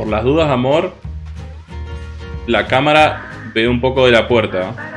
Por las dudas, amor, la cámara ve un poco de la puerta.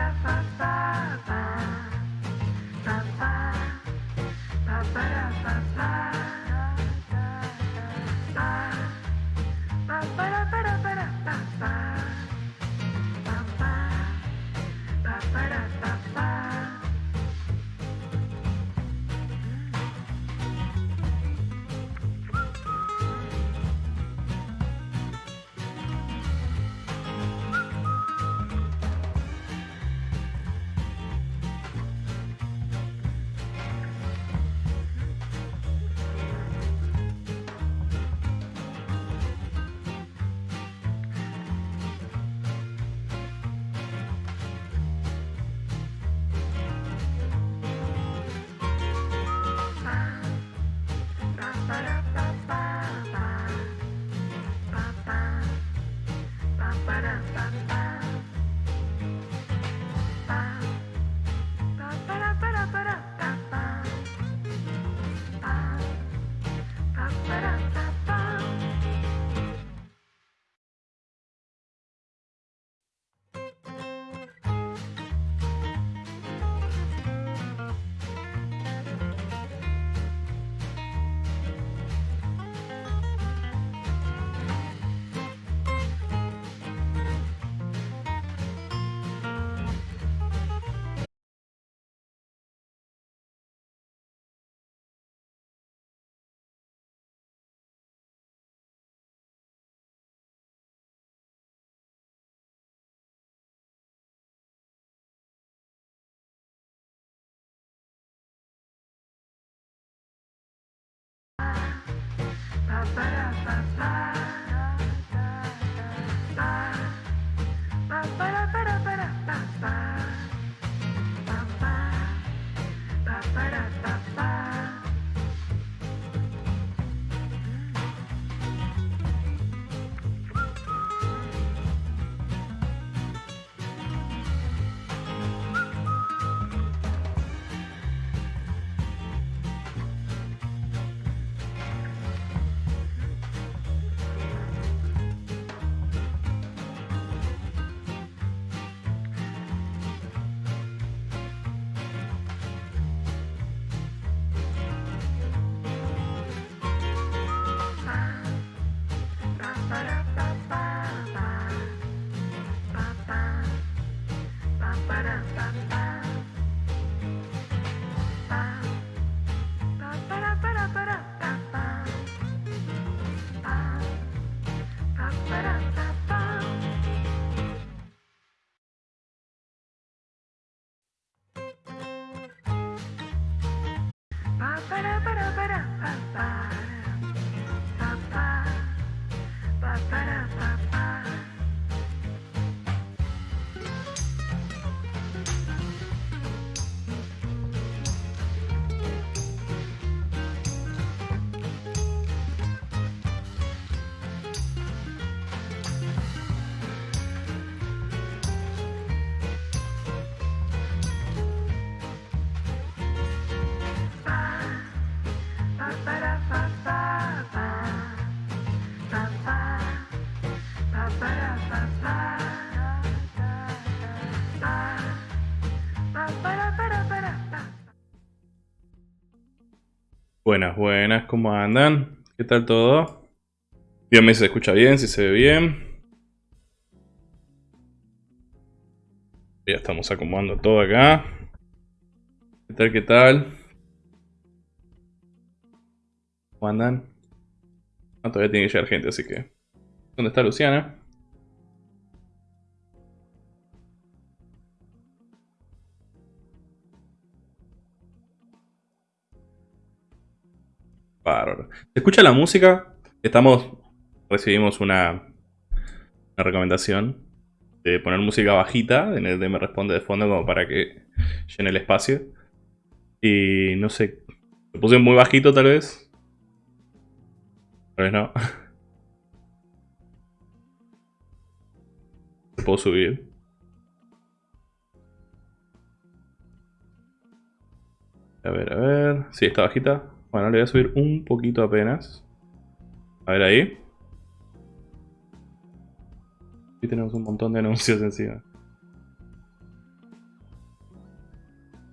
Buenas, buenas, ¿cómo andan? ¿Qué tal todo? Díganme si se escucha bien, si se ve bien. Ya estamos acomodando todo acá. ¿Qué tal, qué tal? ¿Cómo andan? Ah, todavía tiene que llegar gente, así que... ¿Dónde está Luciana? ¿Se escucha la música? Estamos... Recibimos una... Una recomendación de poner música bajita en el de me responde de fondo como para que llene el espacio. Y no sé, lo puse muy bajito tal vez. Tal vez no. puedo subir. A ver, a ver. Sí, está bajita. Bueno, le voy a subir un poquito apenas. A ver ahí. Y tenemos un montón de anuncios encima.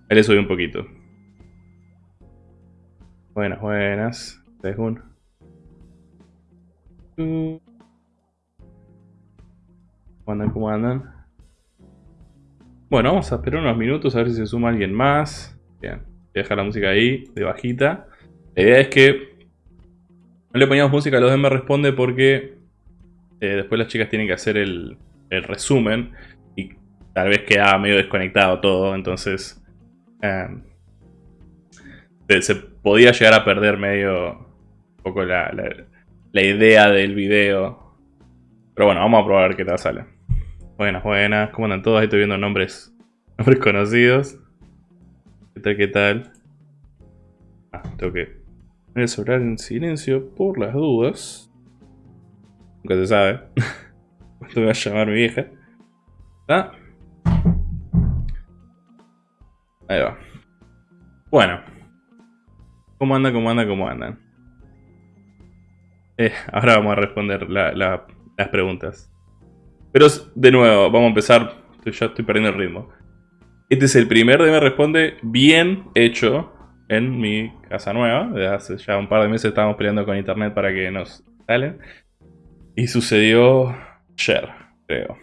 Ahí le subí un poquito. Buenas, buenas. ¿Cómo andan? ¿Cómo andan? Bueno, vamos a esperar unos minutos a ver si se suma alguien más. Bien, voy a dejar la música ahí, de bajita. La idea es que no le poníamos música a los de Me Responde porque eh, después las chicas tienen que hacer el, resumen y tal vez queda medio desconectado todo, entonces em, se, podía llegar a perder medio un poco la, la idea del video. Pero bueno, vamos a probar qué tal sale. Buenas, buenas. ¿Cómo andan todos? Ahí estoy viendo nombres, nombres conocidos. ¿Qué tal, qué tal? Ah, tengo que poner el celular en silencio por las dudas. Nunca se sabe. ¿Cuánto me va a llamar mi vieja? ¿Está? Ahí va. Bueno. ¿Cómo anda, cómo anda, cómo andan? Eh, ahora vamos a responder las preguntas. Pero de nuevo, vamos a empezar. Ya estoy perdiendo el ritmo. Este es el primer de Me Responde bien hecho en mi casa nueva. Desde hace ya un par de meses estábamos peleando con internet para que nos salen. Y sucedió ayer, creo.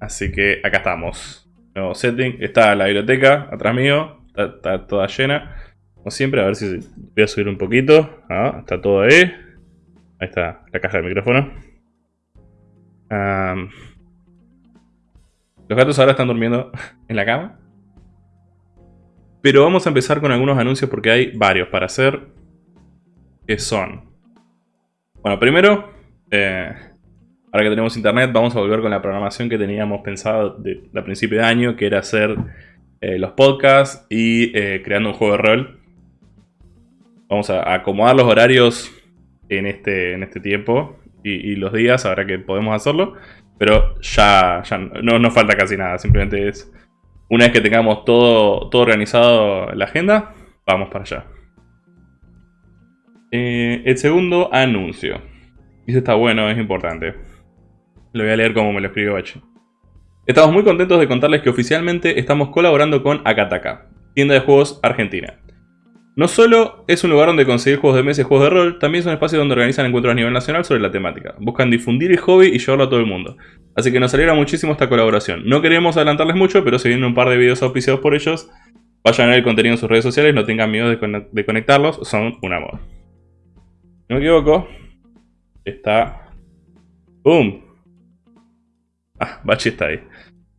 Así que acá estamos. Nuevo setting. Está la biblioteca atrás mío. Está, toda llena. Como siempre, a ver si voy a subir un poquito. Ah, está todo ahí. Ahí está la caja del micrófono. Los gatos ahora están durmiendo en la cama. Pero vamos a empezar con algunos anuncios porque hay varios para hacer. Que son... Bueno, primero, eh, ahora que tenemos internet, vamos a volver con la programación que teníamos pensado de, principio de año, que era hacer eh, los podcasts y eh, creando un juego de rol. Vamos a acomodar los horarios en este, en este tiempo y, los días, ahora que podemos hacerlo. Pero ya, ya no nos falta casi nada, simplemente es una vez que tengamos todo, todo organizado la agenda, vamos para allá. Eh, el segundo anuncio. Dice está bueno, es importante. Lo voy a leer como me lo escribió Bachi. Estamos muy contentos de contarles que oficialmente estamos colaborando con Akataka, tienda de juegos argentina. No solo es un lugar donde conseguir juegos de mesa y juegos de rol, también es un espacio donde organizan encuentros a nivel nacional sobre la temática. Buscan difundir el hobby y llevarlo a todo el mundo. Así que nos alegra muchísimo esta colaboración. No queremos adelantarles mucho, pero si vienen un par de videos auspiciados por ellos, vayan a ver el contenido en sus redes sociales, no tengan miedo de, conectarlos, son un amor. No me equivoco, está... ¡Boom! Ah, Bachi está ahí.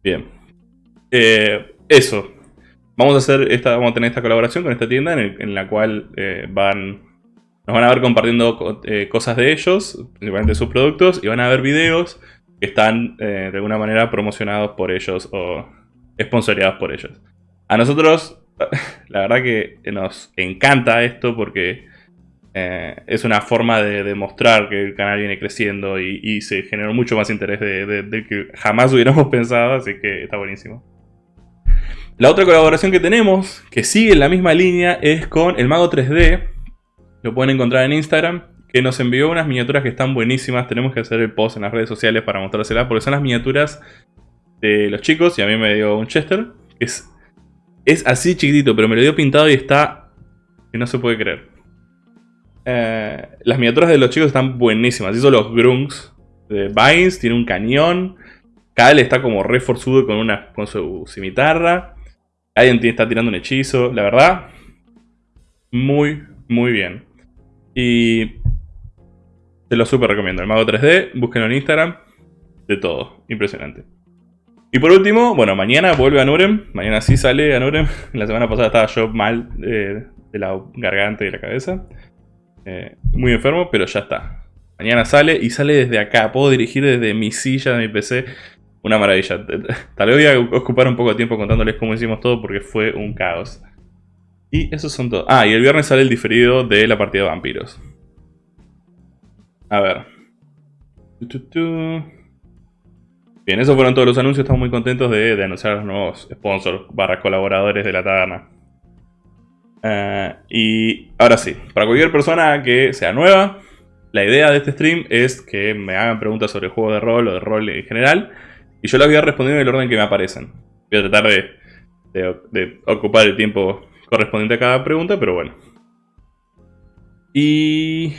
Bien. Eh, eso, Vamos a hacer esta, vamos a tener esta colaboración con esta tienda en, la cual eh, van, nos van a ver compartiendo eh, cosas de ellos, principalmente sus productos, y van a ver videos que están eh, de alguna manera promocionados por ellos o sponsoriados por ellos. A nosotros, la verdad que nos encanta esto porque es una forma de demostrar que el canal viene creciendo y, se generó mucho más interés de que jamás hubiéramos pensado, así que está buenísimo. La otra colaboración que tenemos, que sigue en la misma línea, es con el Mago 3D. Lo pueden encontrar en Instagram. Que nos envió unas miniaturas que están buenísimas. Tenemos que hacer el post en las redes sociales para mostrárselas. Porque son las miniaturas de los chicos. Y a mí me dio un Chester. es, así chiquitito, pero me lo dio pintado y está... Que no se puede creer. Eh, las miniaturas de los chicos están buenísimas. Hizo los Grungs de Vines. Tiene un cañón. Cal está como reforzudo con, una, con su cimitarra. Alguien está tirando un hechizo. La verdad, muy, muy bien. Y te lo súper recomiendo. El Mago 3D, búsquenlo en Instagram. De todo. Impresionante. Y por último, bueno, mañana vuelve a Nurem. Mañana sí sale a Nurem. La semana pasada estaba yo mal eh, de la garganta y la cabeza. Eh, muy enfermo, pero ya está. Mañana sale y sale desde acá. Puedo dirigir desde mi silla de mi PC. Una maravilla. Tal vez voy a ocupar un poco de tiempo contándoles cómo hicimos todo porque fue un caos. Y esos son todos. Ah, y el viernes sale el diferido de la partida de vampiros. A ver. Bien, esos fueron todos los anuncios. Estamos muy contentos de, anunciar a los nuevos sponsors barra colaboradores de la taberna. Eh, y ahora sí, para cualquier persona que sea nueva, la idea de este stream es que me hagan preguntas sobre juego de rol o de rol en general. Y yo las voy a responder en el orden que me aparecen. Voy a tratar de, ocupar el tiempo correspondiente a cada pregunta, pero bueno. Y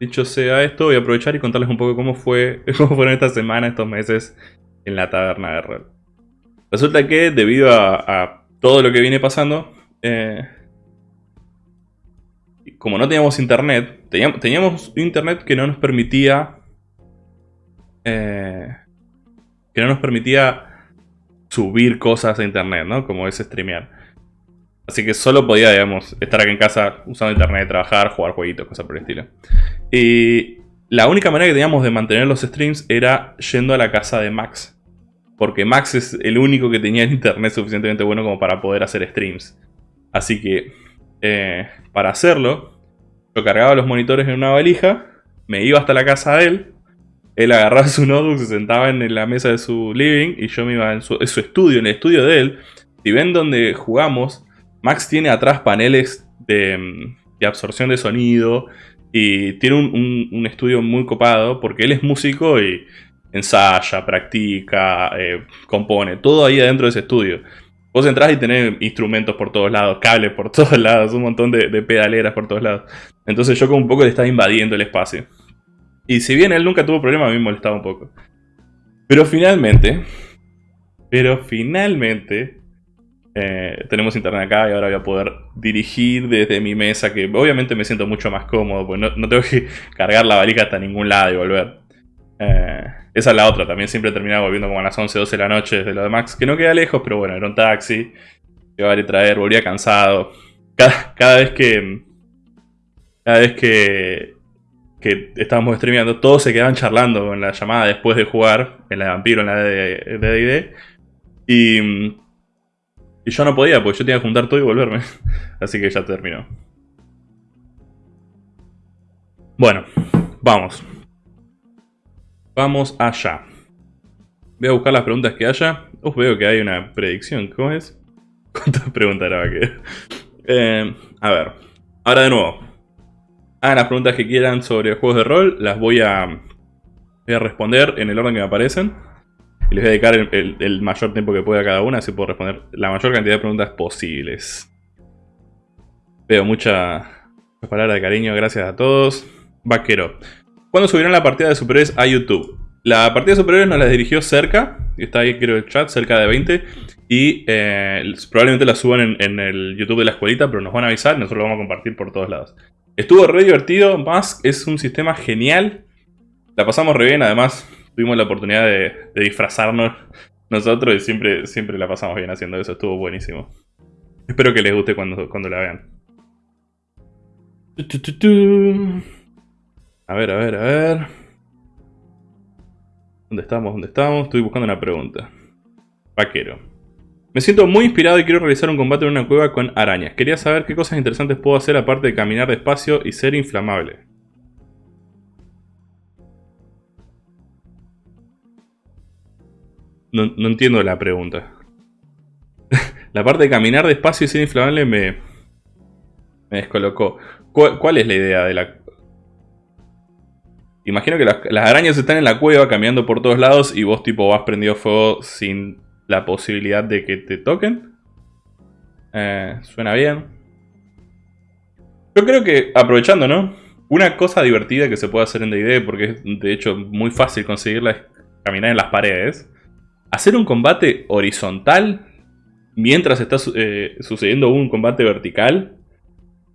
dicho sea esto, voy a aprovechar y contarles un poco cómo, fue, cómo fueron estas semanas, estos meses en la taberna de rol. Resulta que debido a, todo lo que viene pasando, eh, como no teníamos internet, teníamos, internet que no nos permitía... Eh, que no nos permitía subir cosas a internet, ¿no? Como es streamear. Así que solo podía, digamos, estar aquí en casa usando internet, trabajar, jugar jueguitos, cosas por el estilo. Y la única manera que teníamos de mantener los streams era yendo a la casa de Max. Porque Max es el único que tenía internet suficientemente bueno como para poder hacer streams. Así que, eh, para hacerlo, yo cargaba los monitores en una valija, me iba hasta la casa de él, él agarraba su notebook, se sentaba en la mesa de su living y yo me iba en su, estudio, en el estudio de él. Si ven donde jugamos, Max tiene atrás paneles de, absorción de sonido y tiene un, estudio muy copado porque él es músico y ensaya, practica, eh, compone, todo ahí adentro de ese estudio. Vos entrás y tenés instrumentos por todos lados, cables por todos lados, un montón de, de pedaleras por todos lados. Entonces yo como un poco le estaba invadiendo el espacio. Y si bien él nunca tuvo problema, a mí me molestaba un poco. Pero finalmente, pero finalmente, eh, tenemos internet acá y ahora voy a poder dirigir desde mi mesa, que obviamente me siento mucho más cómodo, pues no, tengo que cargar la valija hasta ningún lado y volver. Eh, esa es la otra, también siempre terminaba volviendo como a las 11, 12 de la noche desde lo de Max, que no queda lejos, pero bueno, era un taxi, llevar y traer, volvía cansado. Cada, cada vez que... Cada vez que que estábamos streameando, todos se quedaban charlando en la llamada después de jugar, en la de Vampiro, en la de D&D. Y, y yo no podía, porque yo tenía que juntar todo y volverme. Así que ya terminó. Bueno, vamos. Vamos allá. Voy a buscar las preguntas que haya. Uf, veo que hay una predicción. ¿Cómo es? ¿Cuántas preguntas era que? Eh, a ver. Ahora de nuevo hagan las preguntas que quieran sobre juegos de rol, las voy a, responder en el orden que me aparecen. Y les voy a dedicar el, mayor tiempo que pueda a cada una, así puedo responder la mayor cantidad de preguntas posibles. Veo muchas palabras de cariño, gracias a todos. Vaquero. ¿Cuándo subirán la partida de superhéroes a YouTube? La partida de superhéroes nos la dirigió cerca, está ahí creo el chat, cerca de 20. Y eh, probablemente la suban en, en, el YouTube de la escuelita, pero nos van a avisar nosotros lo vamos a compartir por todos lados. Estuvo re divertido, Mask es un sistema genial. La pasamos re bien, además tuvimos la oportunidad de, disfrazarnos nosotros y siempre, siempre la pasamos bien haciendo eso, estuvo buenísimo. Espero que les guste cuando, cuando la vean. A ver, a ver, a ver. ¿Dónde estamos? ¿Dónde estamos? Estoy buscando una pregunta. Vaquero. Me siento muy inspirado y quiero realizar un combate en una cueva con arañas. Quería saber qué cosas interesantes puedo hacer aparte de caminar despacio y ser inflamable. No, entiendo la pregunta. la parte de caminar despacio y ser inflamable me, me descolocó. ¿Cuál, es la idea de la...? Imagino que las, las arañas están en la cueva caminando por todos lados y vos tipo vas prendido fuego sin la posibilidad de que te toquen. Eh, suena bien. Yo creo que, aprovechando, ¿no? Una cosa divertida que se puede hacer en D&D, porque es de hecho muy fácil conseguirla, es caminar en las paredes. Hacer un combate horizontal mientras está eh, sucediendo un combate vertical.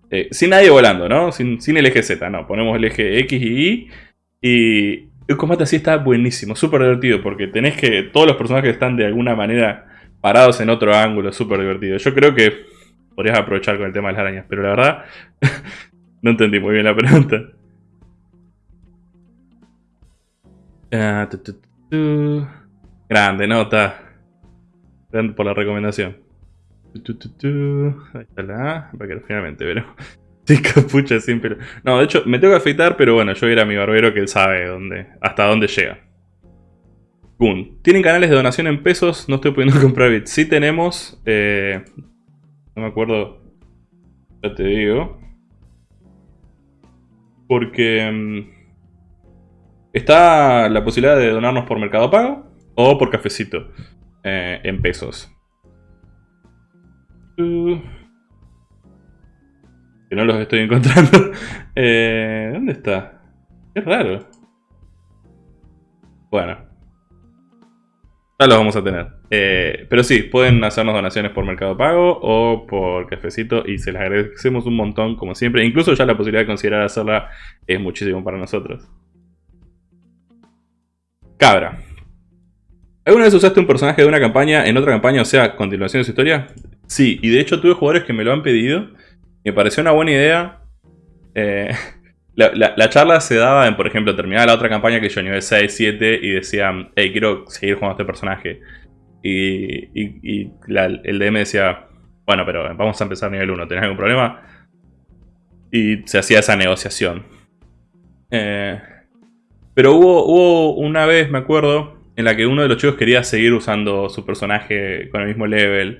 Eh, sin nadie volando, ¿no? Sin, sin, el eje Z, no. Ponemos el eje X y Y. Y el combate así está buenísimo, súper divertido, porque tenés que... Todos los personajes están de alguna manera parados en otro ángulo, súper divertido. Yo creo que podrías aprovechar con el tema de las arañas, pero la verdad no entendí muy bien la pregunta. Ah, Grande nota. Grande por la recomendación. Ahí está la A, finalmente, pero... Sí, capucha sin pelo. No, de hecho, me tengo que afeitar, pero bueno, yo era mi barbero que él sabe dónde, hasta dónde llega. Boom. ¿Tienen canales de donación en pesos? No estoy pudiendo comprar bits. Sí tenemos... Eh, no me acuerdo... Ya te digo. Porque... Mm, Está la posibilidad de donarnos por Mercado Pago o por cafecito eh, en pesos. Uh. No los estoy encontrando. Eh, ¿Dónde está? Es raro. Bueno. Ya los vamos a tener. Eh, pero sí, pueden hacernos donaciones por Mercado Pago o por cafecito y se les agradecemos un montón, como siempre. Incluso ya la posibilidad de considerar hacerla es muchísimo para nosotros. Cabra. ¿Alguna vez usaste un personaje de una campaña en otra campaña, o sea, continuación de su historia? Sí, y de hecho tuve jugadores que me lo han pedido. Me pareció una buena idea. Eh, la, charla se daba en, por ejemplo, terminaba la otra campaña que yo nivel 6, 7 y decían, hey, quiero seguir jugando a este personaje. Y, el DM decía, bueno, pero vamos a empezar nivel 1, ¿tenés algún problema? Y se hacía esa negociación. Eh, pero hubo, hubo una vez, me acuerdo, en la que uno de los chicos quería seguir usando su personaje con el mismo level.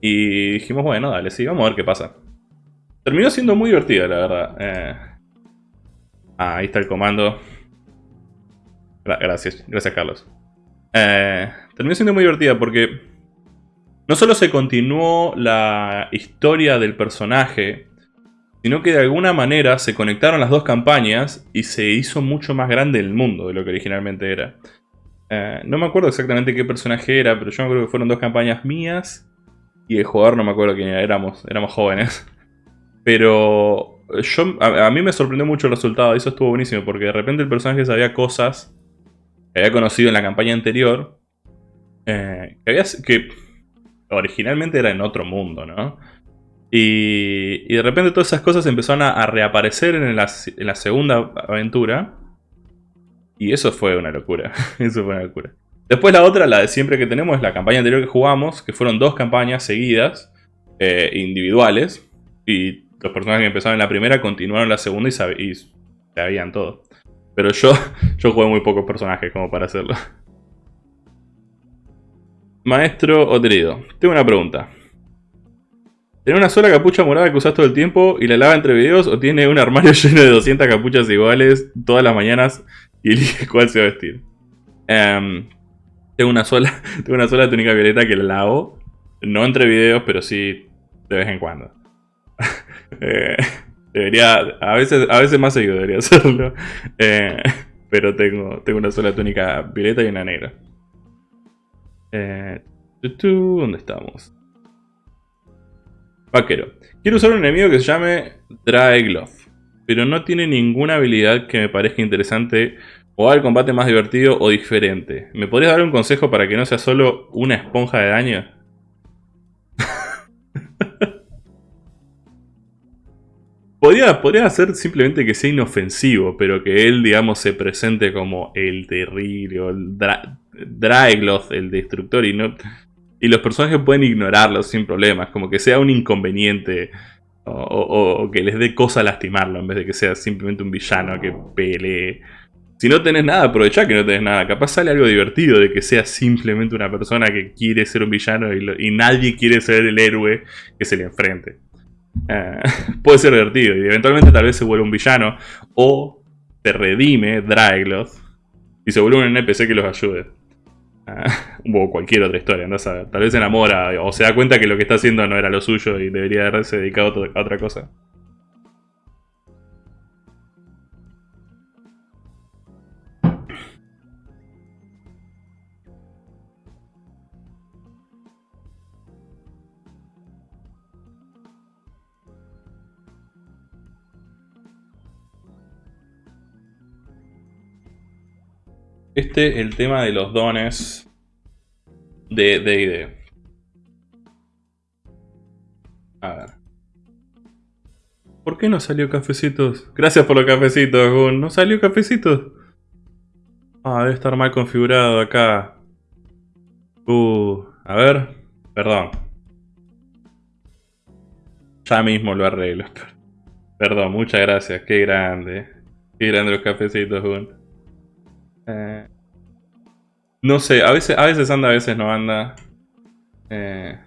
Y dijimos, bueno, dale, sí, vamos a ver qué pasa. Terminó siendo muy divertido, la verdad. Eh, ah, ahí está el comando. Gracias, gracias Carlos. Eh, terminó siendo muy divertida porque no solo se continuó la historia del personaje, sino que de alguna manera se conectaron las dos campañas y se hizo mucho más grande el mundo de lo que originalmente era. Eh, no me acuerdo exactamente qué personaje era, pero yo me acuerdo que fueron dos campañas mías y el jugador no me acuerdo quién era, éramos, éramos jóvenes. Pero yo, a, mí me sorprendió mucho el resultado, eso estuvo buenísimo, porque de repente el personaje sabía cosas que había conocido en la campaña anterior, eh, que, había, que originalmente era en otro mundo, ¿no? Y, de repente todas esas cosas empezaron a, reaparecer en la, en la segunda aventura. Y eso fue una locura. eso fue una locura. Después la otra, la de siempre que tenemos, es la campaña anterior que jugamos, que fueron dos campañas seguidas, eh, individuales. Y los personajes que empezaron en la primera continuaron la segunda y, sabían todo. Pero yo, yo jugué muy pocos personajes como para hacerlo. Maestro Oterido, tengo una pregunta. ¿Tiene una sola capucha morada que usas todo el tiempo y la lava entre videos o tiene un armario lleno de 200 capuchas iguales todas las mañanas y elige cuál se va a vestir? Em, tengo, una sola, tengo una sola túnica violeta que la lavo, no entre videos, pero sí de vez en cuando. Eh, debería, a veces, a veces más seguido debería hacerlo, eh, pero tengo, tengo una sola túnica violeta y una negra. Eh, ¿Dónde estamos? Vaquero. Quiero usar un enemigo que se llame Draegloth, pero no tiene ninguna habilidad que me parezca interesante o al combate más divertido o diferente. ¿Me podrías dar un consejo para que no sea solo una esponja de daño? podría, podría hacer simplemente que sea inofensivo, pero que él, digamos, se presente como el terrible o el Draegloth, el destructor, y no y los personajes pueden ignorarlo sin problemas, como que sea un inconveniente o, que les dé cosa lastimarlo en vez de que sea simplemente un villano que pelee. Si no tenés nada, aprovecha que no tenés nada. Capaz sale algo divertido de que sea simplemente una persona que quiere ser un villano y, nadie quiere ser el héroe que se le enfrente. Eh, puede ser divertido y eventualmente tal vez se vuelva un villano o te redime Draegloth y se vuelve un NPC que los ayude. o cualquier otra historia, ¿no? tal vez se enamora o se da cuenta que lo que está haciendo no era lo suyo y debería haberse dedicado a otra cosa. Este, el tema de los dones de D&D. A ver. ¿Por qué no salió cafecitos? Gracias por los cafecitos, Gun. ¿No salió cafecitos? Ah, debe estar mal configurado acá. Uh, a ver. Perdón. Ya mismo lo arreglo. Perdón, muchas gracias. Qué grande. Qué grande los cafecitos, Gun. Eh, no sé, a veces, a veces anda, a veces no anda. Eh,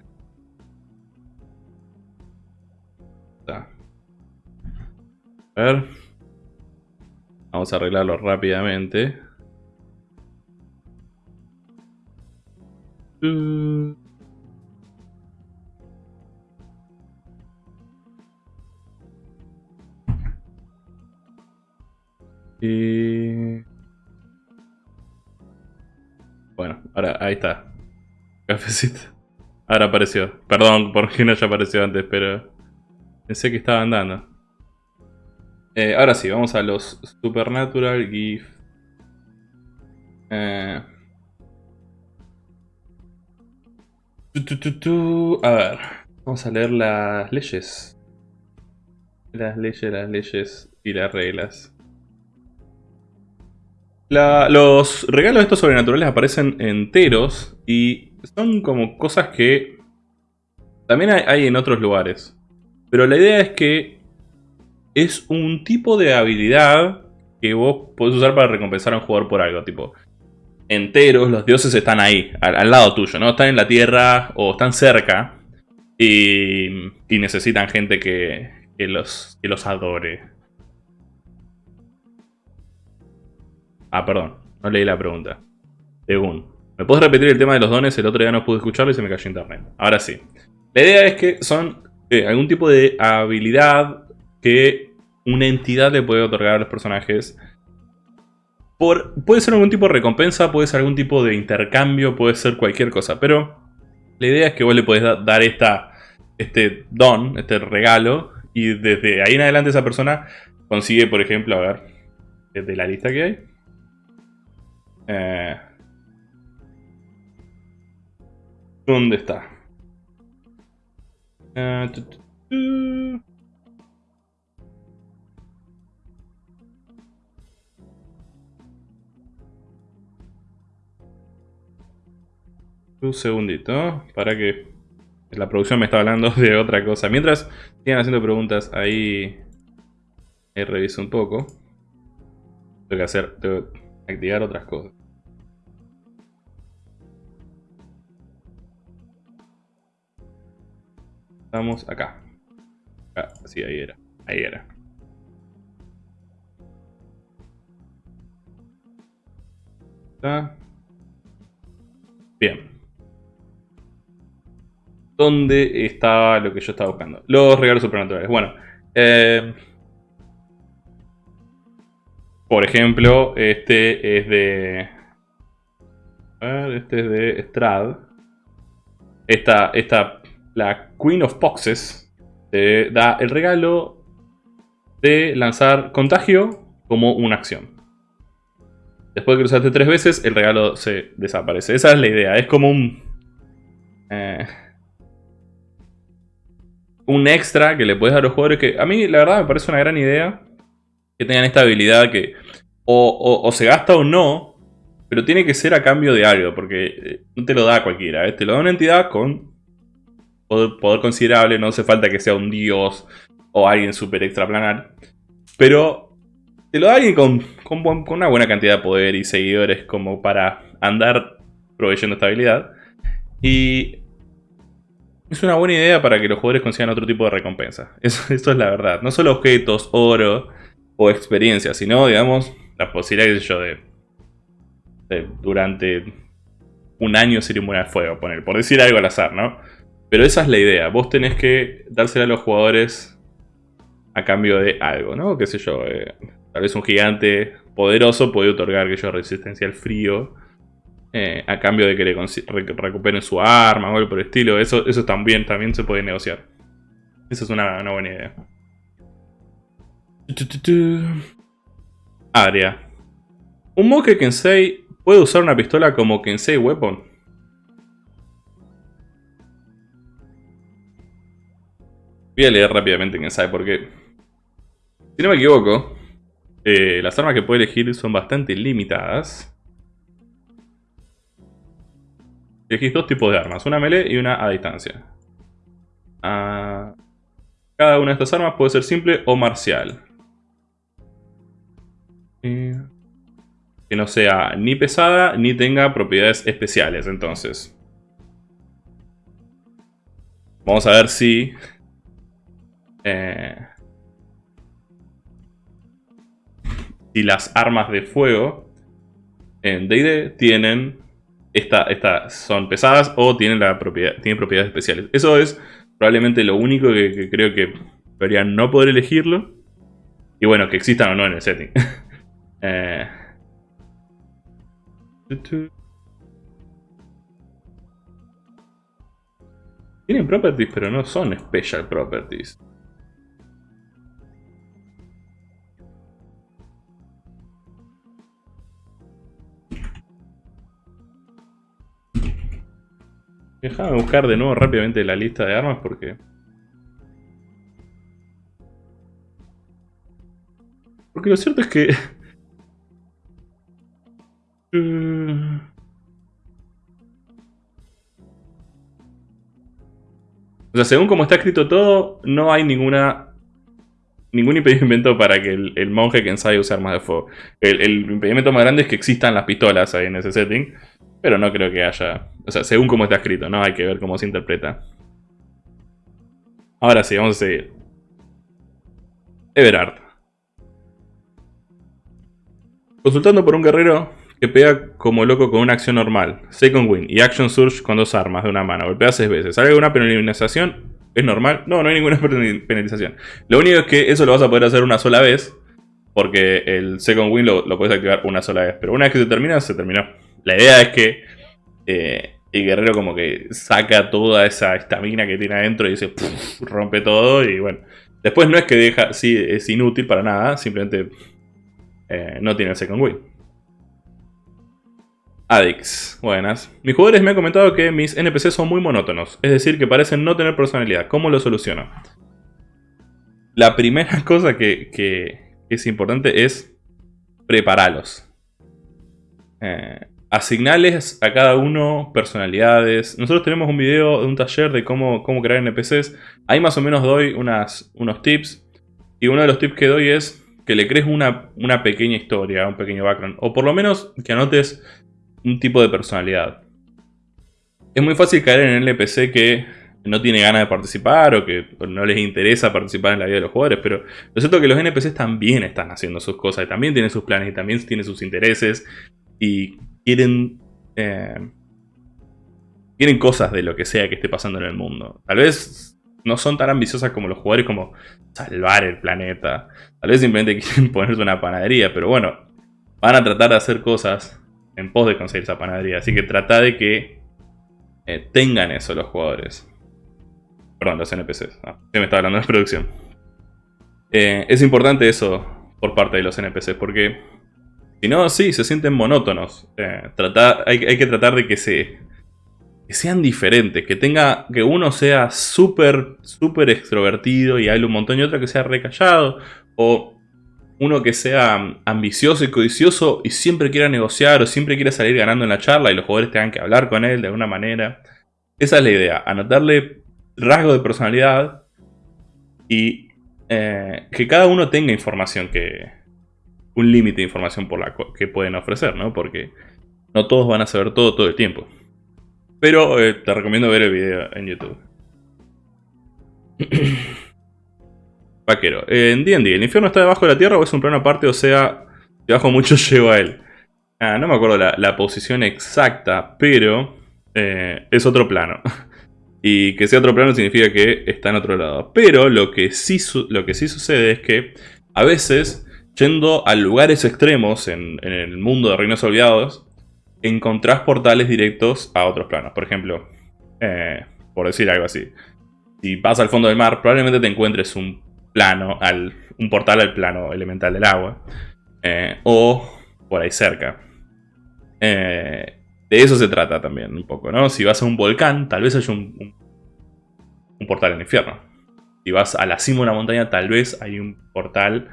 a ver. Vamos a arreglarlo rápidamente. Y... Bueno, ahora ahí está. Cafecito. Ahora apareció. Perdón porque no haya aparecido antes, pero... Pensé que estaba andando. Eh, ahora sí, vamos a los Supernatural GIF. Eh... A ver, vamos a leer las leyes. Las leyes, las leyes y las reglas. Los regalos de estos sobrenaturales aparecen enteros y son como cosas que también hay, en otros lugares. Pero la idea es que es un tipo de habilidad que vos podés usar para recompensar a un jugador por algo. Tipo, enteros, los dioses están ahí, al, lado tuyo, ¿no? Están en la tierra o están cerca y, necesitan gente que, los, que los adore. Ah, perdón, no leí la pregunta. Según. ¿Me puedes repetir el tema de los dones? El otro día no pude escucharlo y se me cayó internet. Ahora sí. La idea es que son eh, algún tipo de habilidad que una entidad le puede otorgar a los personajes puede ser algún tipo de recompensa, puede ser algún tipo de intercambio, puede ser cualquier cosa. Pero la idea es que vos le podés dar esta, este don, este regalo. Y desde ahí en adelante esa persona consigue, por ejemplo, a ver, de la lista que hay. Eh, ¿Dónde está? Eh, Un segundito, para que la producción me está hablando de otra cosa. Mientras sigan haciendo preguntas, ahí, ahí reviso un poco. Tengo que hacer, tengo que activar otras cosas. Estamos acá. Ah, sí, ahí era. Ahí era. Bien. ¿Dónde está lo que yo estaba buscando? Los regalos supernaturales. Bueno. Eh, por ejemplo, este es de... A ver, este es de Strad. Esta, esta, la Queen of Poxes, te da el regalo de lanzar contagio como una acción. Después de que usaste tres veces, el regalo se desaparece. Esa es la idea. Es como un... Eh, un extra que le puedes dar a los jugadores que a mí la verdad me parece una gran idea que tengan esta habilidad que o, se gasta o no, pero tiene que ser a cambio de algo, porque eh, no te lo da cualquiera, ¿eh? te lo da una entidad con poder, considerable, no hace falta que sea un dios o alguien súper extraplanar, pero te lo da alguien con, con, una buena cantidad de poder y seguidores como para andar proveyendo esta habilidad. Y es una buena idea para que los jugadores consigan otro tipo de recompensa. Eso, es la verdad. No solo objetos, oro o experiencia, sino, digamos, la posibilidad, yo, de, durante un año ser inmune al fuego, poner, por decir algo al azar, ¿no? Pero esa es la idea. Vos tenés que dársela a los jugadores a cambio de algo, ¿no? Qué sé yo, eh, tal vez un gigante poderoso puede otorgar que yo resistencia al frío eh, a cambio de que le recuperen su arma o algo por el estilo. Eso, eso también, también se puede negociar. Esa es una, buena idea. Área. ¿Un Moke Kensei puede usar una pistola como Kensei Weapon? Voy a leer rápidamente Kensei porque... Si no me equivoco, eh, las armas que puede elegir son bastante limitadas. Elegís dos tipos de armas, una melee y una a distancia. Ah, cada una de estas armas puede ser simple o marcial. Que no sea ni pesada ni tenga propiedades especiales, entonces. Vamos a ver si... Eh, si las armas de fuego en D&D tienen esta, son pesadas o tienen, la propiedad, tienen propiedades especiales. Eso es probablemente lo único que, creo que deberían no poder elegirlo. Y bueno, que existan o no en el setting. eh, tienen properties, pero no son special properties. Déjame buscar de nuevo rápidamente la lista de armas porque... Porque lo cierto es que... O sea, según como está escrito todo, no hay ninguna ningún impedimento para que el, monje que ensaye use armas de fuego. El, el, impedimento más grande es que existan las pistolas ahí en ese setting. Pero no creo que haya... O sea, según cómo está escrito, ¿no? Hay que ver cómo se interpreta. Ahora sí, vamos a seguir. Everard. Consultando por un guerrero que pega como loco con una acción normal. Second Win y Action Surge con dos armas de una mano. Golpea seis veces. ¿Hay alguna penalización? ¿Es normal? No, no hay ninguna penalización. Lo único es que eso lo vas a poder hacer una sola vez. Porque el Second Win lo, lo puedes activar una sola vez. Pero una vez que se termina, se terminó. La idea es que eh, el guerrero como que saca toda esa estamina que tiene adentro y dice, rompe todo y bueno. Después no es que deja, sí, es inútil para nada, simplemente eh, no tiene el second win. Adix, buenas. Mis jugadores me han comentado que mis NPCs son muy monótonos, es decir, que parecen no tener personalidad. ¿Cómo lo soluciono? La primera cosa que, que es importante es prepararlos. Eh, asignarles a cada uno personalidades. Nosotros tenemos un video de un taller de cómo, cómo crear NPCs. Ahí más o menos doy unas, unos tips. Y uno de los tips que doy es que le crees una, una pequeña historia, un pequeño background. O por lo menos que anotes un tipo de personalidad. Es muy fácil caer en el NPC que no tiene ganas de participar o que no les interesa participar en la vida de los jugadores, pero lo cierto es que los NPCs también están haciendo sus cosas y también tienen sus planes y también tienen sus intereses y quieren... Eh, quieren cosas de lo que sea que esté pasando en el mundo. Tal vez no son tan ambiciosas como los jugadores como salvar el planeta. Tal vez simplemente quieren ponerse una panadería, pero bueno, van a tratar de hacer cosas en pos de conseguir esa panadería. Así que trata de que eh, tengan eso los jugadores. Perdón, los NPCs. Ah, me estaba hablando de producción. Eh, es importante eso por parte de los NPCs porque si no, sí, se sienten monótonos. Eh, hay, que tratar de que, se, sean diferentes, que tenga que uno sea súper, súper extrovertido y hable un montón y otro que sea recallado. O uno que sea ambicioso y codicioso y siempre quiera negociar o siempre quiera salir ganando en la charla y los jugadores tengan que hablar con él de alguna manera. Esa es la idea, anotarle rasgos de personalidad y eh, que cada uno tenga información que, un límite de información por la que pueden ofrecer, ¿no? Porque no todos van a saber todo todo el tiempo. Pero eh, te recomiendo ver el video en YouTube. Vaquero. en D&D, ¿el infierno está debajo de la tierra o es un plano aparte? O sea, debajo mucho llego a él. Ah, no me acuerdo la, posición exacta, pero eh, es otro plano. y que sea otro plano significa que está en otro lado. Pero lo que sí, lo que sí sucede es que a veces Yendo a lugares extremos en, el mundo de Reinos Olvidados, encontrás portales directos a otros planos. Por ejemplo, eh, por decir algo así. Si vas al fondo del mar, probablemente te encuentres un plano, al, un portal al plano elemental del agua. Eh, o por ahí cerca. Eh, de eso se trata también un poco, ¿no? Si vas a un volcán, tal vez haya un, un portal en el infierno. Si vas a la cima de una montaña, tal vez hay un portal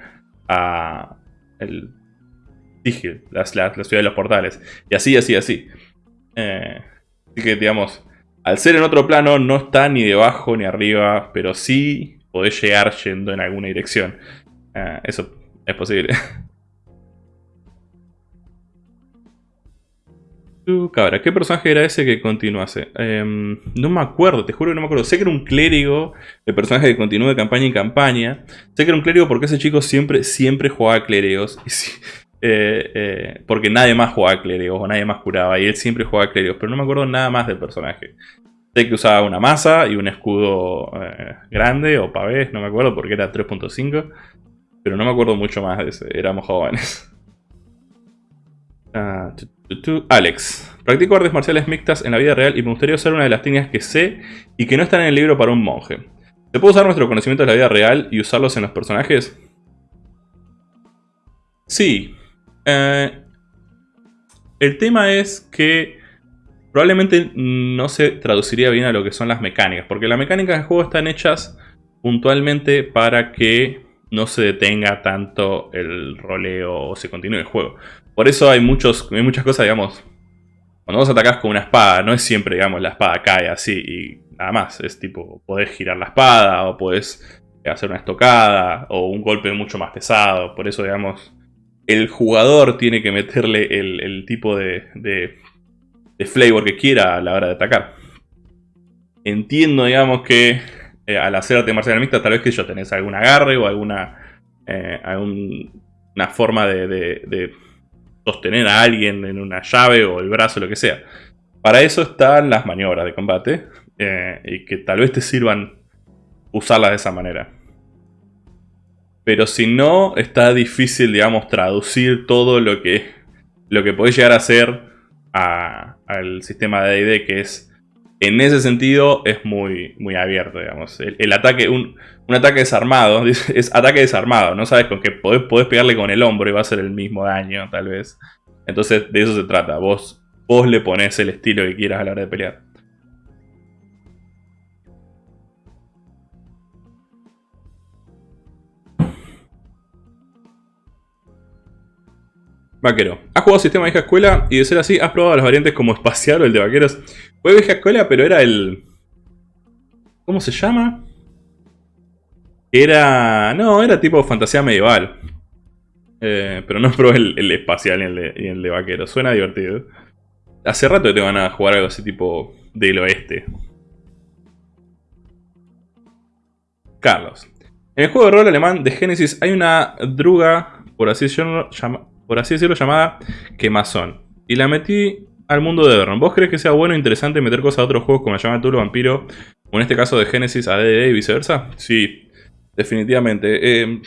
a el Sigil, la, ciudad de los portales. Y así, así, así. Eh, así que, digamos, al ser en otro plano, no está ni debajo ni arriba, pero sí podés llegar yendo en alguna dirección. Eh, eso es posible. cabra, ¿qué personaje era ese que continuase? Em, no me acuerdo, te juro que no me acuerdo. Sé que era un clérigo, el personaje que continúa de campaña en campaña. Sé que era un clérigo porque ese chico siempre, siempre jugaba clérigos. Eh, eh, porque nadie más jugaba clérigos o nadie más curaba. Y él siempre jugaba clérigos, pero no me acuerdo nada más del personaje. Sé que usaba una masa y un escudo eh, grande o pavés, no me acuerdo porque era 3.5. Pero no me acuerdo mucho más de ese, éramos jóvenes. Ah, Alex. Practico artes marciales mixtas en la vida real y me gustaría usar una de las técnicas que sé y que no están en el libro para un monje. ¿Se puede usar nuestro conocimiento de la vida real y usarlos en los personajes? Sí. Eh, el tema es que probablemente no se traduciría bien a lo que son las mecánicas, porque las mecánicas del juego están hechas puntualmente para que no se detenga tanto el roleo o se continúe el juego. Por eso hay, muchos, hay muchas cosas, digamos, cuando vos atacás con una espada, no es siempre, digamos, la espada cae así y nada más. Es tipo, podés girar la espada o podés hacer una estocada o un golpe mucho más pesado. Por eso, digamos, el jugador tiene que meterle el, tipo de, de, flavor que quiera a la hora de atacar. Entiendo, digamos, que eh, al hacer arte marcial mixta, tal vez que yo tenés algún agarre o alguna, eh, una forma de sostener a alguien en una llave o el brazo, lo que sea. Para eso están las maniobras de combate eh, y que tal vez te sirvan usarlas de esa manera. Pero si no, está difícil, digamos, traducir todo lo que, lo que podés llegar a hacer al sistema de AD, que es, en ese sentido, es muy, muy abierto, digamos. El, ataque, un, ataque desarmado, es ataque desarmado, no sabes con qué podés, podés, pegarle con el hombro y va a ser el mismo daño, tal vez. Entonces, de eso se trata. Vos, vos le pones el estilo que quieras a la hora de pelear. Vaquero. ¿Has jugado sistema vieja escuela? Y de ser así, ¿has probado las variantes como espacial o el de vaqueros? Fue vieja escuela, pero era el... ¿Cómo se llama? Era... No, era tipo fantasía medieval. Eh, pero no probé el, espacial y el, de, vaquero. Suena divertido. Hace rato que te van a jugar algo así tipo del oeste. Carlos. En el juego de rol alemán de Genesis hay una druga, por así decirlo, por así decirlo llamada Quemazón. Y la metí al mundo de Everon. ¿Vos crees que sea bueno e interesante meter cosas a otros juegos como llama Tulo Vampiro? O en este caso de Genesis a DD y viceversa? Sí, definitivamente. Eh,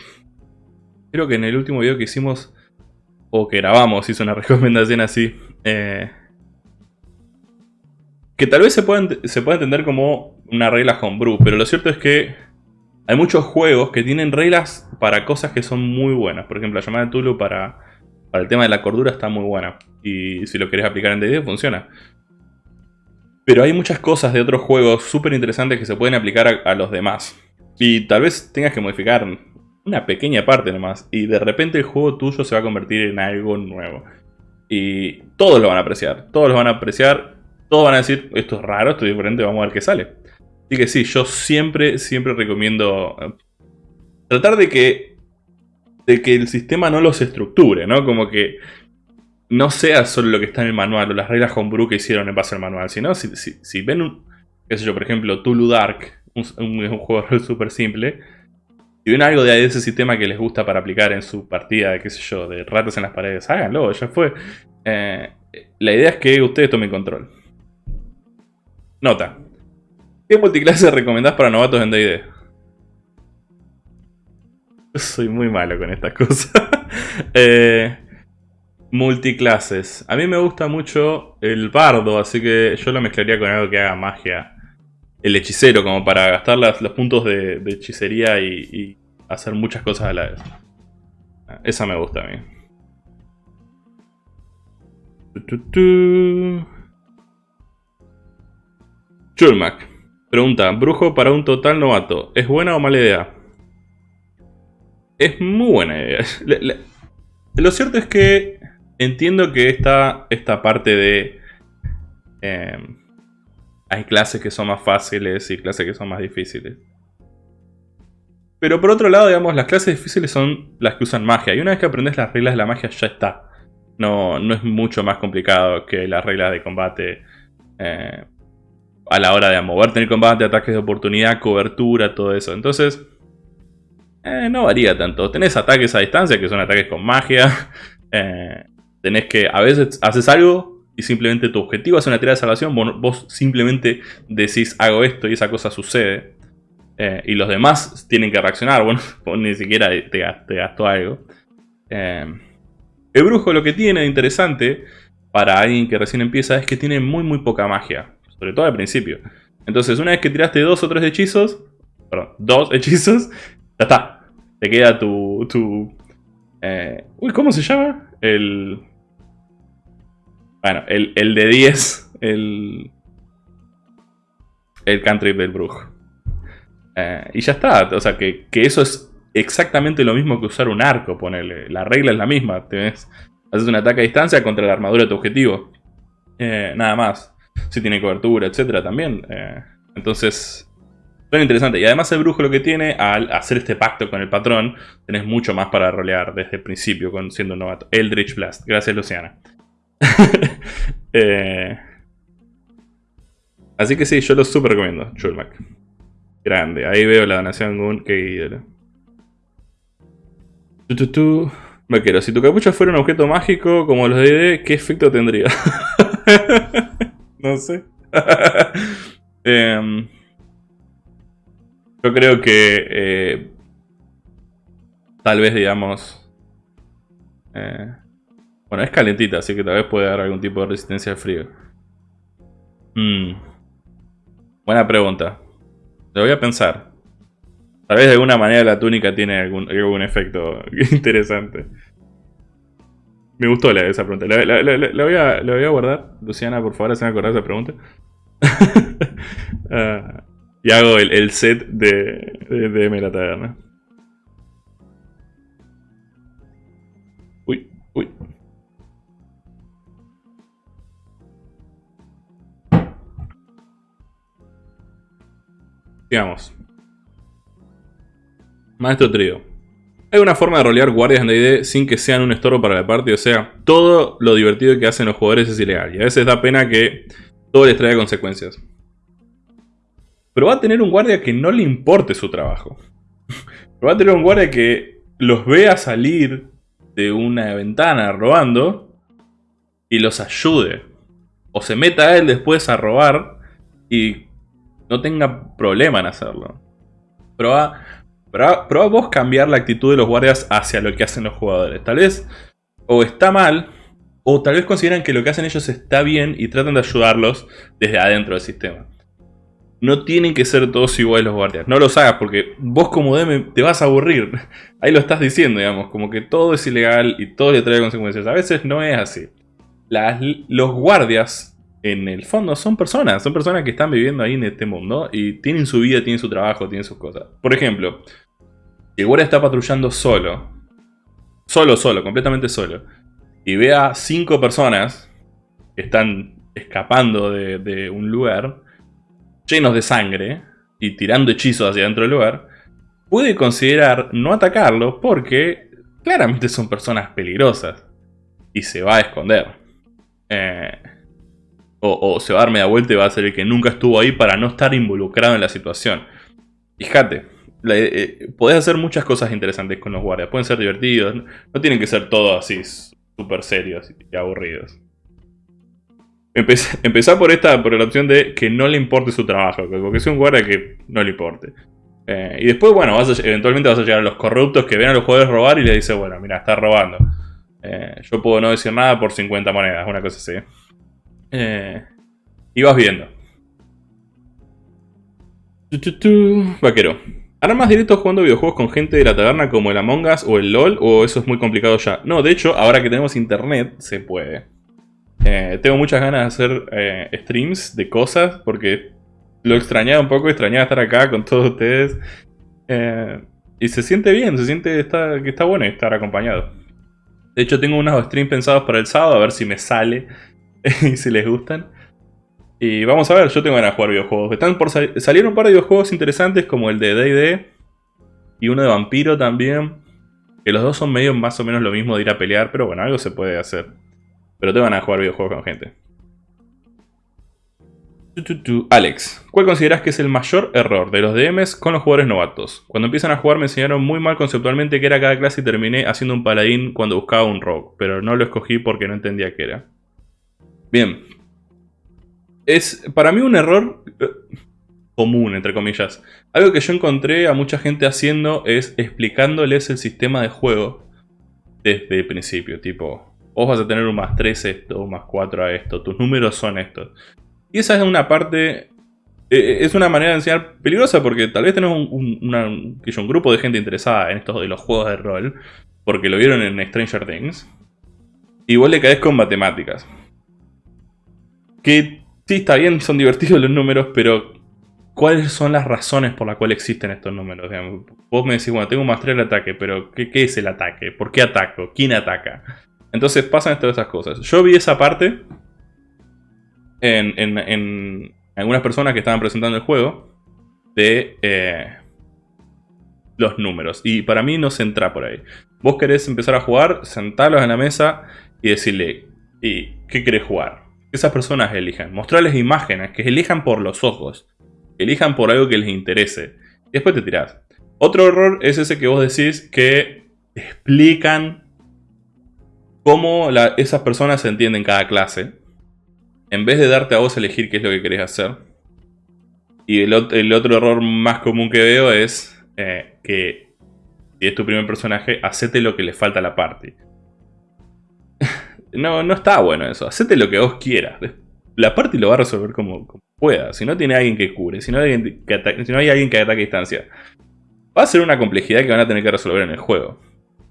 creo que en el último video que hicimos, o que grabamos, hizo una recomendación así. Eh, que tal vez se pueda, se pueda entender como una regla homebrew, pero lo cierto es que hay muchos juegos que tienen reglas para cosas que son muy buenas. Por ejemplo, la llamada de Tulu para, para el tema de la cordura está muy buena. Y si lo querés aplicar en D&D funciona. Pero hay muchas cosas de otros juegos súper interesantes que se pueden aplicar a, los demás. Y tal vez tengas que modificar una pequeña parte nomás. Y de repente el juego tuyo se va a convertir en algo nuevo. Y todos lo van a apreciar. Todos lo van a apreciar. Todos van a decir, esto es raro, esto es diferente, vamos a ver qué sale. Así que sí, yo siempre, siempre recomiendo eh, tratar de que, de que el sistema no los estructure, ¿no? Como que no sea solo lo que está en el manual o las reglas homebrew que hicieron en base al manual, sino si, ven un, qué sé yo, por ejemplo, Tulu Dark, un, un, juego súper simple, si ven algo de ese sistema que les gusta para aplicar en su partida de, qué sé yo, de ratas en las paredes, háganlo, ya fue. Eh, la idea es que ustedes tomen control. Nota. ¿Qué multiclase recomendás para novatos en D&D? Soy muy malo con estas cosas. eh, multiclases. A mí me gusta mucho el bardo, así que yo lo mezclaría con algo que haga magia el hechicero, como para gastar los puntos de, hechicería y, hacer muchas cosas a la vez. Esa me gusta a mí. Chulmac. Pregunta, brujo para un total novato. ¿Es buena o mala idea? Es muy buena idea. lo cierto es que entiendo que esta, esta parte de... Em, hay clases que son más fáciles y clases que son más difíciles. Pero por otro lado, digamos, las clases difíciles son las que usan magia. Y una vez que aprendes las reglas de la magia, ya está. No, no es mucho más complicado que las reglas de combate eh, a la hora de moverte en el combate, ataques de oportunidad, cobertura, todo eso. Entonces, eh, no varía tanto. Tenés ataques a distancia, que son ataques con magia. Eh, tenés que, a veces haces algo y simplemente tu objetivo es una tirada de salvación. Vos, simplemente decís hago esto y esa cosa sucede. y los demás tienen que reaccionar. Bueno, vos ni siquiera te, te gastó algo. El brujo lo que tiene de interesante para alguien que recién empieza es que tiene muy muy poca magia. Sobre todo al principio. Entonces una vez que tiraste dos o tres hechizos, perdón, dos hechizos, ya está. Te queda tu... tu eh, uy, ¿cómo se llama? El... Bueno, el, el de 10, el... El cantrip del brujo. Eh, y ya está, o sea que, que eso es exactamente lo mismo que usar un arco, ponele. La regla es la misma. Haces un ataque a distancia contra la armadura de tu objetivo. Eh, nada más. Si tiene cobertura, etcétera, también. Entonces, Suena interesante. Y además el brujo lo que tiene, al hacer este pacto con el patrón, tenés mucho más para rolear desde el principio, siendo un novato. Eldritch Blast. Gracias, Luciana. Eh, así que sí, yo lo super recomiendo, Chulmac. Grande. Ahí veo la donación Gun, qué ídolo. Vaquero, si tu capucha fuera un objeto mágico como los de D, ¿qué efecto tendría? no sé. Em, yo creo que eh, tal vez, digamos... Eh, bueno, es calentita, así que tal vez puede dar algún tipo de resistencia al frío. Hmm. Buena pregunta. Lo voy a pensar. Tal vez de alguna manera la túnica tiene algún, algún efecto interesante. Me gustó la, esa pregunta. La, voy a, voy a, guardar. Luciana, por favor, hacen acordar esa pregunta. uh, y hago el, el set de, de, de la taberna. Uy, uy. Sigamos. Maestro Trío. Hay una forma de rolear guardias en D&D sin que sean un estorbo para la parte, o sea, todo lo divertido que hacen los jugadores es ilegal. Y a veces da pena que todo les traiga consecuencias. Pero va a tener un guardia que no le importe su trabajo. Pero va a tener un guardia que los vea salir de una ventana robando y los ayude. O se meta a él después a robar y no tenga problema en hacerlo. Prueba vos cambiar la actitud de los guardias hacia lo que hacen los jugadores. Tal vez o está mal, o tal vez consideran que lo que hacen ellos está bien y tratan de ayudarlos desde adentro del sistema. No tienen que ser todos iguales los guardias. No los hagas porque vos como DM te vas a aburrir. Ahí lo estás diciendo, digamos. Como que todo es ilegal y todo le trae consecuencias. A veces no es así. los guardias, en el fondo, son personas. Son personas que están viviendo ahí en este mundo. Y tienen su vida, tienen su trabajo, tienen sus cosas. Por ejemplo, el guardia está patrullando solo, solo, solo, completamente solo, y ve a cinco personas que están escapando de, un lugar, llenos de sangre, y tirando hechizos hacia dentro del lugar, puede considerar no atacarlo porque claramente son personas peligrosas y se va a esconder. Eh, o, se va a dar media vuelta y va a ser el que nunca estuvo ahí para no estar involucrado en la situación. Fíjate, eh, eh, podés hacer muchas cosas interesantes con los guardias. Pueden ser divertidos. No tienen que ser todos así súper serios y aburridos. Empezar por esta, por la opción de que no le importe su trabajo. Que sea un guardia que no le importe. Eh, y después, bueno, eventualmente vas a llegar a los corruptos que ven a los jugadores robar y le dicen, bueno, mira, está robando. yo puedo no decir nada por 50 monedas, una cosa así. y vas viendo. Vaquero. ¿Harán más directos jugando videojuegos con gente de la taberna como el Among Us o el LOL? ¿O eso es muy complicado ya? No, de hecho, ahora que tenemos internet, se puede. Eh, tengo muchas ganas de hacer eh, streams de cosas porque lo extrañaba un poco, extrañaba estar acá con todos ustedes. Eh, y se siente bien, se siente que está bueno estar acompañado. De hecho, tengo unos streams pensados para el sábado, a ver si me sale y si les gustan. Y vamos a ver, yo tengo ganas de jugar videojuegos. Están por salir un par de videojuegos interesantes como el de D&D y uno de Vampiro también. Que los dos son medio más o menos lo mismo de ir a pelear, pero bueno, algo se puede hacer. Pero te van a jugar videojuegos con gente. Alex, ¿cuál consideras que es el mayor error de los DMs con los jugadores novatos? Cuando empiezan a jugar me enseñaron muy mal conceptualmente qué era cada clase y terminé haciendo un paladín cuando buscaba un rogue, pero no lo escogí porque no entendía qué era. Bien. Es para mí un error eh, común, entre comillas. Algo que yo encontré a mucha gente haciendo es explicándoles el sistema de juego desde el principio. Tipo, vos vas a tener un más 3 esto, un más 4 a esto, tus números son estos. Y esa es una parte... Eh, es una manera de enseñar peligrosa porque tal vez tenés un, un, grupo de gente interesada en estos de los juegos de rol. Porque lo vieron en Stranger Things. Y vos le caes con matemáticas. Que sí, está bien, son divertidos los números, pero ¿cuáles son las razones por las cuales existen estos números? vos me decís, bueno, tengo un más 3 al ataque, pero ¿qué, es el ataque? ¿Por qué ataco? ¿Quién ataca? Entonces pasan todas esas cosas. Yo vi esa parte en, algunas personas que estaban presentando el juego de eh, los números. Y para mí no se entra por ahí. Vos querés empezar a jugar, sentarlos en la mesa y decirle, ¿y qué querés jugar? Esas personas elijan. Mostrarles imágenes, que elijan por los ojos. elijan por algo que les interese. Y después te tirás. Otro error es ese que vos decís que explican cómo esas personas se entienden cada clase en vez de darte a vos elegir qué es lo que querés hacer. Y el, otro error más común que veo es eh, que si es tu primer personaje, hacete lo que le falta a la party. no, no está bueno eso. Hacete lo que vos quieras. La party lo va a resolver como, pueda. Si no tiene alguien que cubre, si no, hay alguien que si no hay alguien que ataque a distancia, va a ser una complejidad que van a tener que resolver en el juego.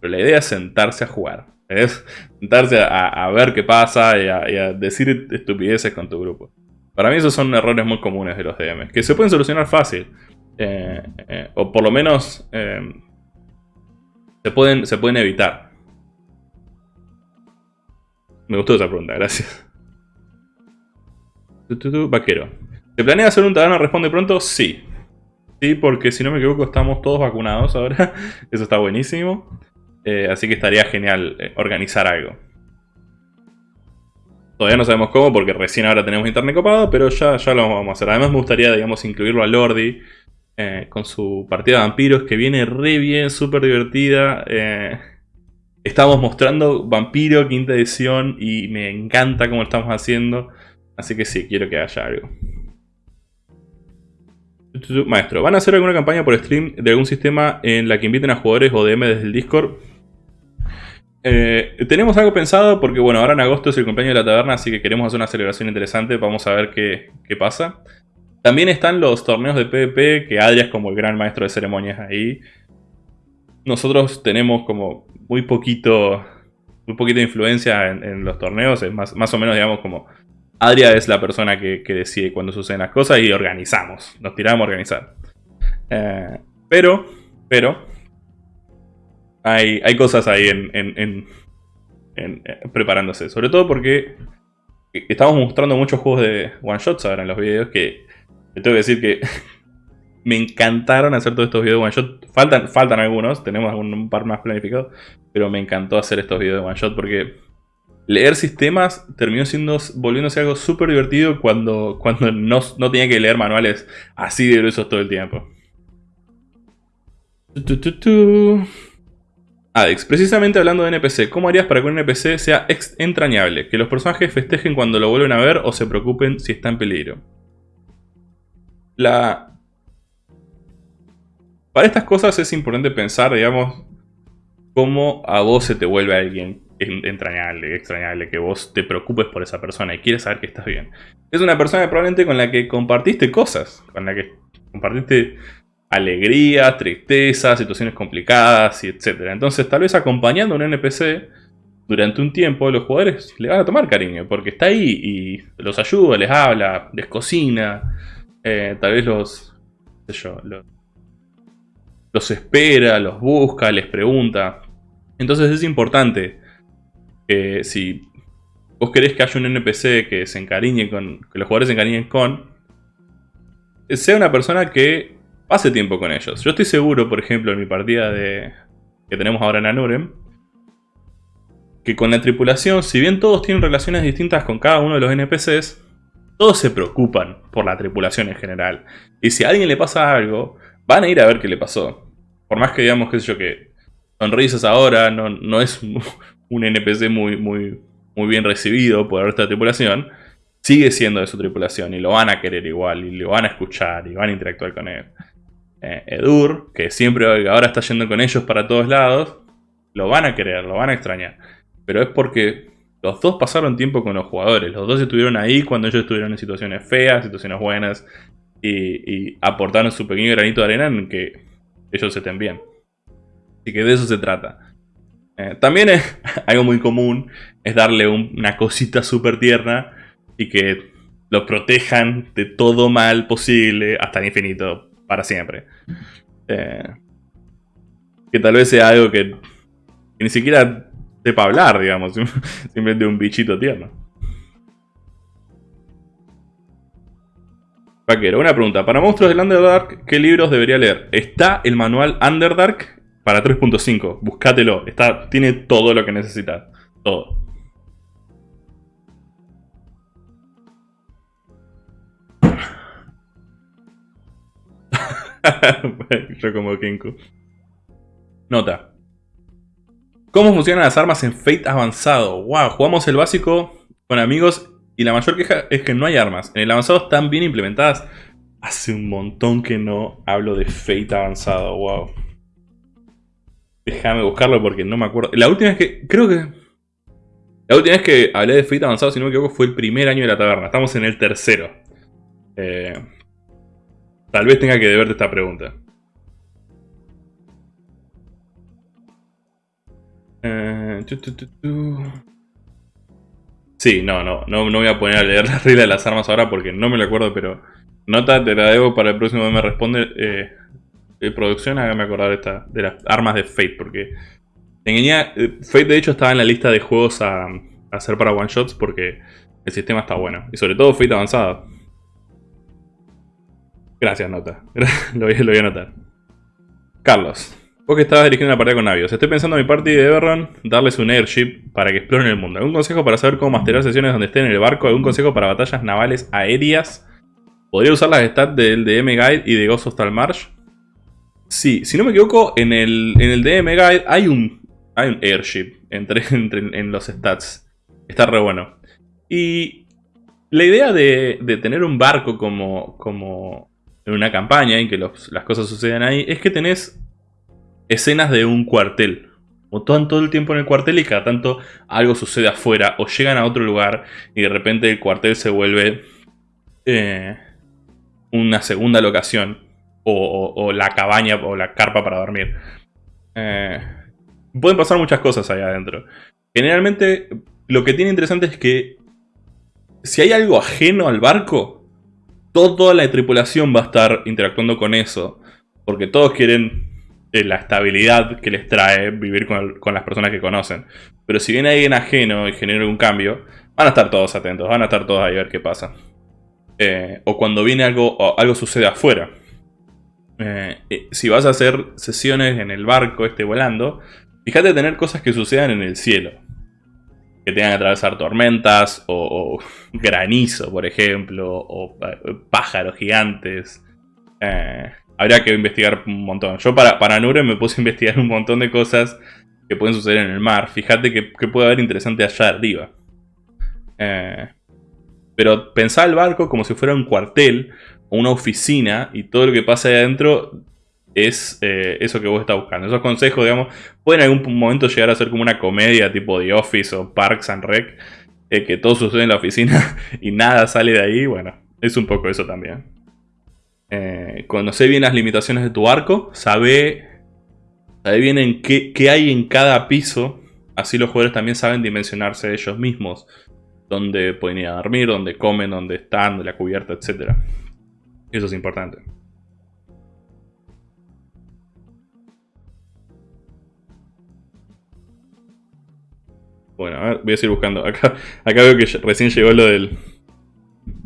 Pero la idea es sentarse a jugar. Es sentarse a, ver qué pasa y a, decir estupideces con tu grupo. Para mí esos son errores muy comunes de los DMs, que se pueden solucionar fácil. Eh, eh, o por lo menos eh, se, pueden, se pueden evitar. Me gustó esa pregunta, gracias. Vaquero. ¿Se planea hacer un taberna responde pronto? Sí. Sí, porque si no me equivoco estamos todos vacunados ahora. Eso está buenísimo. Eh, así que estaría genial eh, organizar algo. Todavía no sabemos cómo porque recién ahora tenemos internet copado, pero ya, ya lo vamos a hacer. Además me gustaría, digamos, incluirlo a Lordi eh, con su partida de vampiros que viene re bien, súper divertida. estamos mostrando Vampiro quinta edición y me encanta cómo lo estamos haciendo. Así que sí, quiero que haya algo. Maestro, ¿van a hacer alguna campaña por stream de algún sistema en la que inviten a jugadores o DM desde el Discord? Eh, tenemos algo pensado porque, bueno, ahora en agosto es el cumpleaños de la taberna, así que queremos hacer una celebración interesante. Vamos a ver qué, pasa. También están los torneos de PvP, que Adria es como el gran maestro de ceremonias ahí. Nosotros tenemos como muy poquito, muy poquita influencia en, los torneos, es más, más o menos, digamos, como Adria es la persona que, decide cuando suceden las cosas y organizamos. Nos tiramos a organizar. Eh, pero, pero, hay, hay cosas ahí en, en, eh, preparándose. Sobre todo porque estamos mostrando muchos juegos de one shots ahora en los videos que te tengo que decir que me encantaron hacer todos estos videos de one shot. Faltan, faltan algunos, tenemos un par más planificados, pero me encantó hacer estos videos de one shot porque leer sistemas terminó volviéndose algo súper divertido cuando, no, tenía que leer manuales así de gruesos todo el tiempo. Adex, precisamente hablando de NPC, ¿cómo harías para que un NPC sea entrañable? Que los personajes festejen cuando lo vuelven a ver o se preocupen si está en peligro. La... Para estas cosas es importante pensar, digamos, cómo a vos se te vuelve alguien entrañable, extrañable, que vos te preocupes por esa persona y quieres saber que estás bien. Es una persona probablemente con la que compartiste cosas, con la que compartiste alegría, tristeza, situaciones complicadas y etc. Entonces tal vez acompañando a un NPC durante un tiempo los jugadores le van a tomar cariño porque está ahí y los ayuda, les habla, les cocina, eh, tal vez los, los espera, los busca, les pregunta. Entonces es importante si vos querés que haya un NPC que se encariñe con. que los jugadores se encariñen con. Sea una persona que pase tiempo con ellos. Yo estoy seguro, por ejemplo, en mi partida de. que tenemos ahora en Anurem. que con la tripulación, si bien todos tienen relaciones distintas con cada uno de los NPCs, todos se preocupan por la tripulación en general. Y si a alguien le pasa algo, van a ir a ver qué le pasó. Por más que digamos, qué sé yo, que sonrisas ahora no, no es un NPC muy, muy, muy bien recibido por esta tripulación, sigue siendo de su tripulación y lo van a querer igual y lo van a escuchar y van a interactuar con él. Eh, Edur, que siempre ahora está yendo con ellos para todos lados, lo van a querer, lo van a extrañar. Pero es porque los dos pasaron tiempo con los jugadores, los dos estuvieron ahí cuando ellos estuvieron en situaciones feas, situaciones buenas, y, aportaron su pequeño granito de arena en que ellos estén bien. Así que de eso se trata. Eh, también es algo muy común, es darle una cosita súper tierna y que los protejan de todo mal posible hasta el infinito, para siempre. Eh, que tal vez sea algo que, que ni siquiera para hablar, digamos. Simplemente un bichito tierno. Vaquero, una pregunta. Para monstruos del Underdark, ¿qué libros debería leer? Está el manual Underdark para 3.5. Búscatelo. Está, tiene todo lo que necesitas. Todo. Yo como Kenku. Nota. ¿Cómo funcionan las armas en Fate avanzado? Wow, jugamos el básico con amigos y la mayor queja es que no hay armas. En el avanzado están bien implementadas. Hace un montón que no hablo de Fate avanzado, wow. Déjame buscarlo porque no me acuerdo. La última vez que... Creo que... La última vez que hablé de Fate avanzado, si no me equivoco, fue el primer año de la taberna. Estamos en el tercero. Eh, tal vez tenga que deberte esta pregunta. Eh, sí, no, no, no, voy a poner a leer la regla de las armas ahora porque no me lo acuerdo, pero nota, te la debo para el próximo me responde. Eh, de producción, hágame acordar esta, de las armas de Fate, porque tenía, eh, Fate de hecho estaba en la lista de juegos a, hacer para one shots porque el sistema está bueno. Y sobre todo Fate avanzado. Gracias, Nota. lo, voy, lo voy a anotar. Carlos. Vos que estabas dirigiendo una partida con navios. Estoy pensando en mi party de Everron darles un airship para que exploren el mundo. ¿Algún consejo para saber cómo masterar sesiones donde estén en el barco? ¿Algún consejo para batallas navales aéreas? ¿Podría usar las stats del DM Guide y de Ghost of Talmarsh? Sí, si no me equivoco, en el, en el DM Guide hay un, hay un airship entre, en los stats. Está re bueno. Y la idea de, tener un barco como, como en una campaña en que las cosas sucedan ahí es que tenés escenas de un cuartel. O están todo el tiempo en el cuartel y cada tanto algo sucede afuera. O llegan a otro lugar y de repente el cuartel se vuelve eh, una segunda locación. O, la cabaña o la carpa para dormir. Eh, pueden pasar muchas cosas ahí adentro. Generalmente lo que tiene interesante es que si hay algo ajeno al barco, toda la tripulación va a estar interactuando con eso. Porque todos quieren la estabilidad que les trae vivir con, las personas que conocen. Pero si viene alguien ajeno y genera un cambio, van a estar todos atentos, van a estar todos ahí a ver qué pasa. Eh, o cuando viene algo, algo sucede afuera. Eh, si vas a hacer sesiones en el barco este volando, fíjate tener cosas que sucedan en el cielo. Que tengan que atravesar tormentas, o, granizo, por ejemplo, o eh, pájaros gigantes. Eh, habría que investigar un montón. Yo para, para Nure me puse a investigar un montón de cosas que pueden suceder en el mar. Fíjate que, puede haber interesante allá arriba. Eh, pero pensá el barco como si fuera un cuartel una oficina y todo lo que pasa ahí adentro es eh, eso que vos estás buscando. Esos consejos, digamos, pueden en algún momento llegar a ser como una comedia tipo The Office o Parks and Rec, eh, que todo sucede en la oficina y nada sale de ahí. Bueno, es un poco eso también. Eh, conoce bien las limitaciones de tu arco, sabe, bien en qué, hay en cada piso, así los jugadores también saben dimensionarse ellos mismos, dónde pueden ir a dormir, dónde comen, dónde están, la cubierta, etc. Eso es importante. Bueno, a ver, voy a seguir buscando. Acá, acá veo que recién llegó lo del.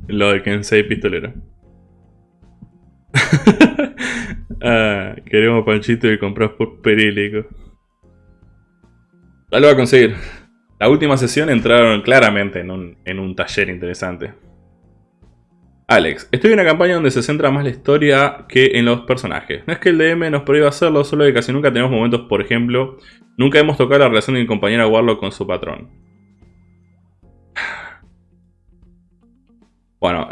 Lo del Kensei pistolero. ah, queremos panchito y compras por perílico. Ya lo va a conseguir. La última sesión entraron claramente en un, en un taller interesante. Alex, estoy en una campaña donde se centra más la historia que en los personajes. No es que el DM nos prohíba hacerlo, solo que casi nunca tenemos momentos, por ejemplo, nunca hemos tocado la relación de mi compañera Warlock con su patrón. Bueno,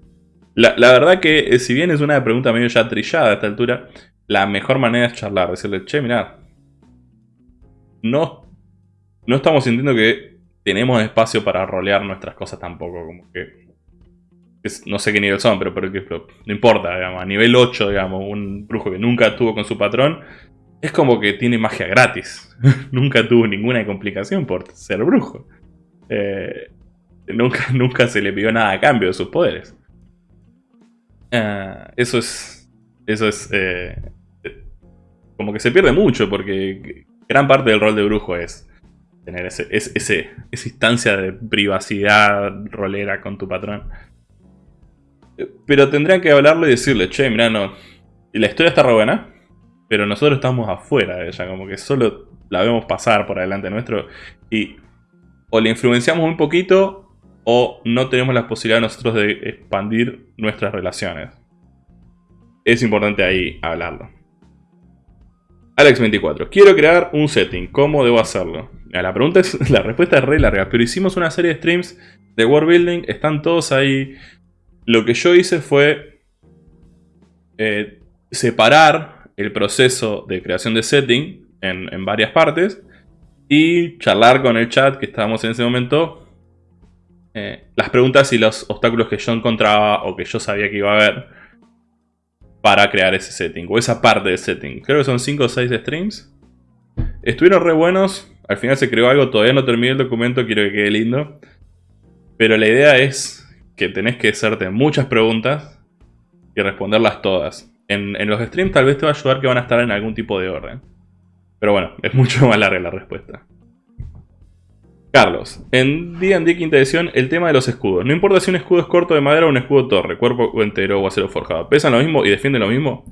la, verdad que eh, si bien es una pregunta medio ya trillada a esta altura, la mejor manera es charlar, decirle, che, mirá, no, no estamos sintiendo que tenemos espacio para rolear nuestras cosas tampoco, como que no sé qué nivel son, pero por ejemplo, no importa, digamos, a nivel 8, digamos, un brujo que nunca estuvo con su patrón, es como que tiene magia gratis. nunca tuvo ninguna complicación por ser brujo. Eh, nunca, nunca se le pidió nada a cambio de sus poderes. Ah, eso es. Eso es. Eh, como que se pierde mucho, porque gran parte del rol de brujo es tener ese, ese, esa instancia de privacidad rolera con tu patrón. Pero tendrían que hablarle y decirle, che, mirá, no. La historia está re buena, pero nosotros estamos afuera de ella, como que solo la vemos pasar por adelante nuestro. Y o le influenciamos un poquito, o no tenemos la posibilidad nosotros de expandir nuestras relaciones. Es importante ahí hablarlo. Alex24. Quiero crear un setting. ¿Cómo debo hacerlo? La pregunta es, la respuesta es re larga, pero hicimos una serie de streams de world building. Están todos ahí lo que yo hice fue eh, separar el proceso de creación de setting en, varias partes y charlar con el chat que estábamos en ese momento eh, las preguntas y los obstáculos que yo encontraba o que yo sabía que iba a haber para crear ese setting o esa parte del setting. Creo que son 5 o 6 streams. Estuvieron re buenos. Al final se creó algo, todavía no terminé el documento, quiero que quede lindo. Pero la idea es que tenés que hacerte muchas preguntas y responderlas todas. En, los streams tal vez te va a ayudar que van a estar en algún tipo de orden. Pero bueno, es mucho más larga la respuesta. Carlos, en D&D quinta edición, el tema de los escudos. No importa si un escudo es corto de madera o un escudo torre, cuerpo entero o acero forjado. ¿Pesan lo mismo y defienden lo mismo?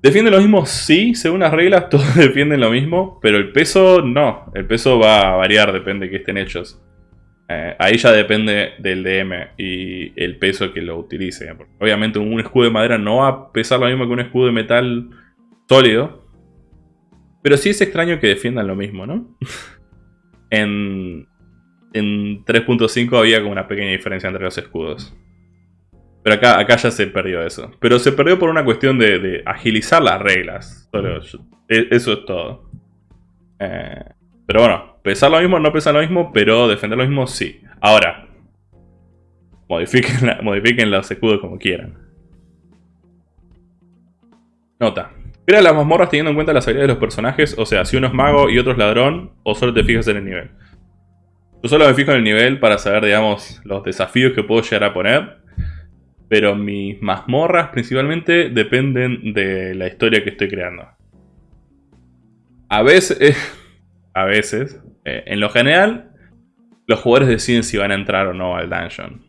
¿Defienden lo mismo? Sí, según las reglas todos defienden lo mismo, pero el peso no. El peso va a variar, depende de qué estén hechos. Eh, ahí ya depende del DM y el peso que lo utilice. Obviamente un escudo de madera no va a pesar lo mismo que un escudo de metal sólido. Pero sí es extraño que defiendan lo mismo, ¿no? en en 3.5 había como una pequeña diferencia entre los escudos. Pero acá, acá ya se perdió eso. Pero se perdió por una cuestión de, agilizar las reglas. E, eso es todo. Eh, pero bueno, Pesar lo mismo, no pesar lo mismo, pero defender lo mismo, sí. Ahora, modifiquen, modifiquen los escudos como quieran. Nota. Crea las mazmorras teniendo en cuenta las habilidades de los personajes, o sea, si uno es mago y otro es ladrón, o solo te fijas en el nivel. Yo solo me fijo en el nivel para saber, digamos, los desafíos que puedo llegar a poner. Pero mis mazmorras principalmente dependen de la historia que estoy creando. A veces, a veces, eh, en lo general, los jugadores deciden si van a entrar o no al dungeon.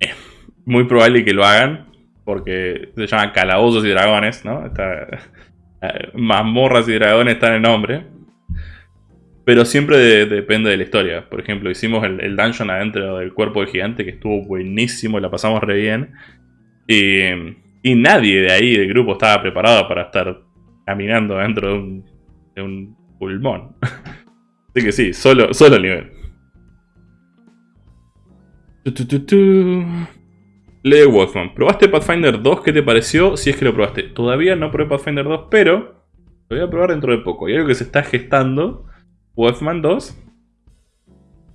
Es muy probable que lo hagan, porque se llaman calabozos y dragones, ¿no? Eh, mazmorras y dragones están en nombre. Pero siempre depende de la historia. Por ejemplo, hicimos el, dungeon adentro del cuerpo del gigante, que estuvo buenísimo, la pasamos re bien. Y, y nadie de ahí del grupo estaba preparado para estar caminando dentro de un pulmón. Así que sí, solo, solo el nivel. Lee Wolfman. ¿Probaste Pathfinder 2? ¿Qué te pareció? Si es que lo probaste. Todavía no probé Pathfinder 2, pero lo voy a probar dentro de poco. Y algo que se está gestando. Wolfman 2.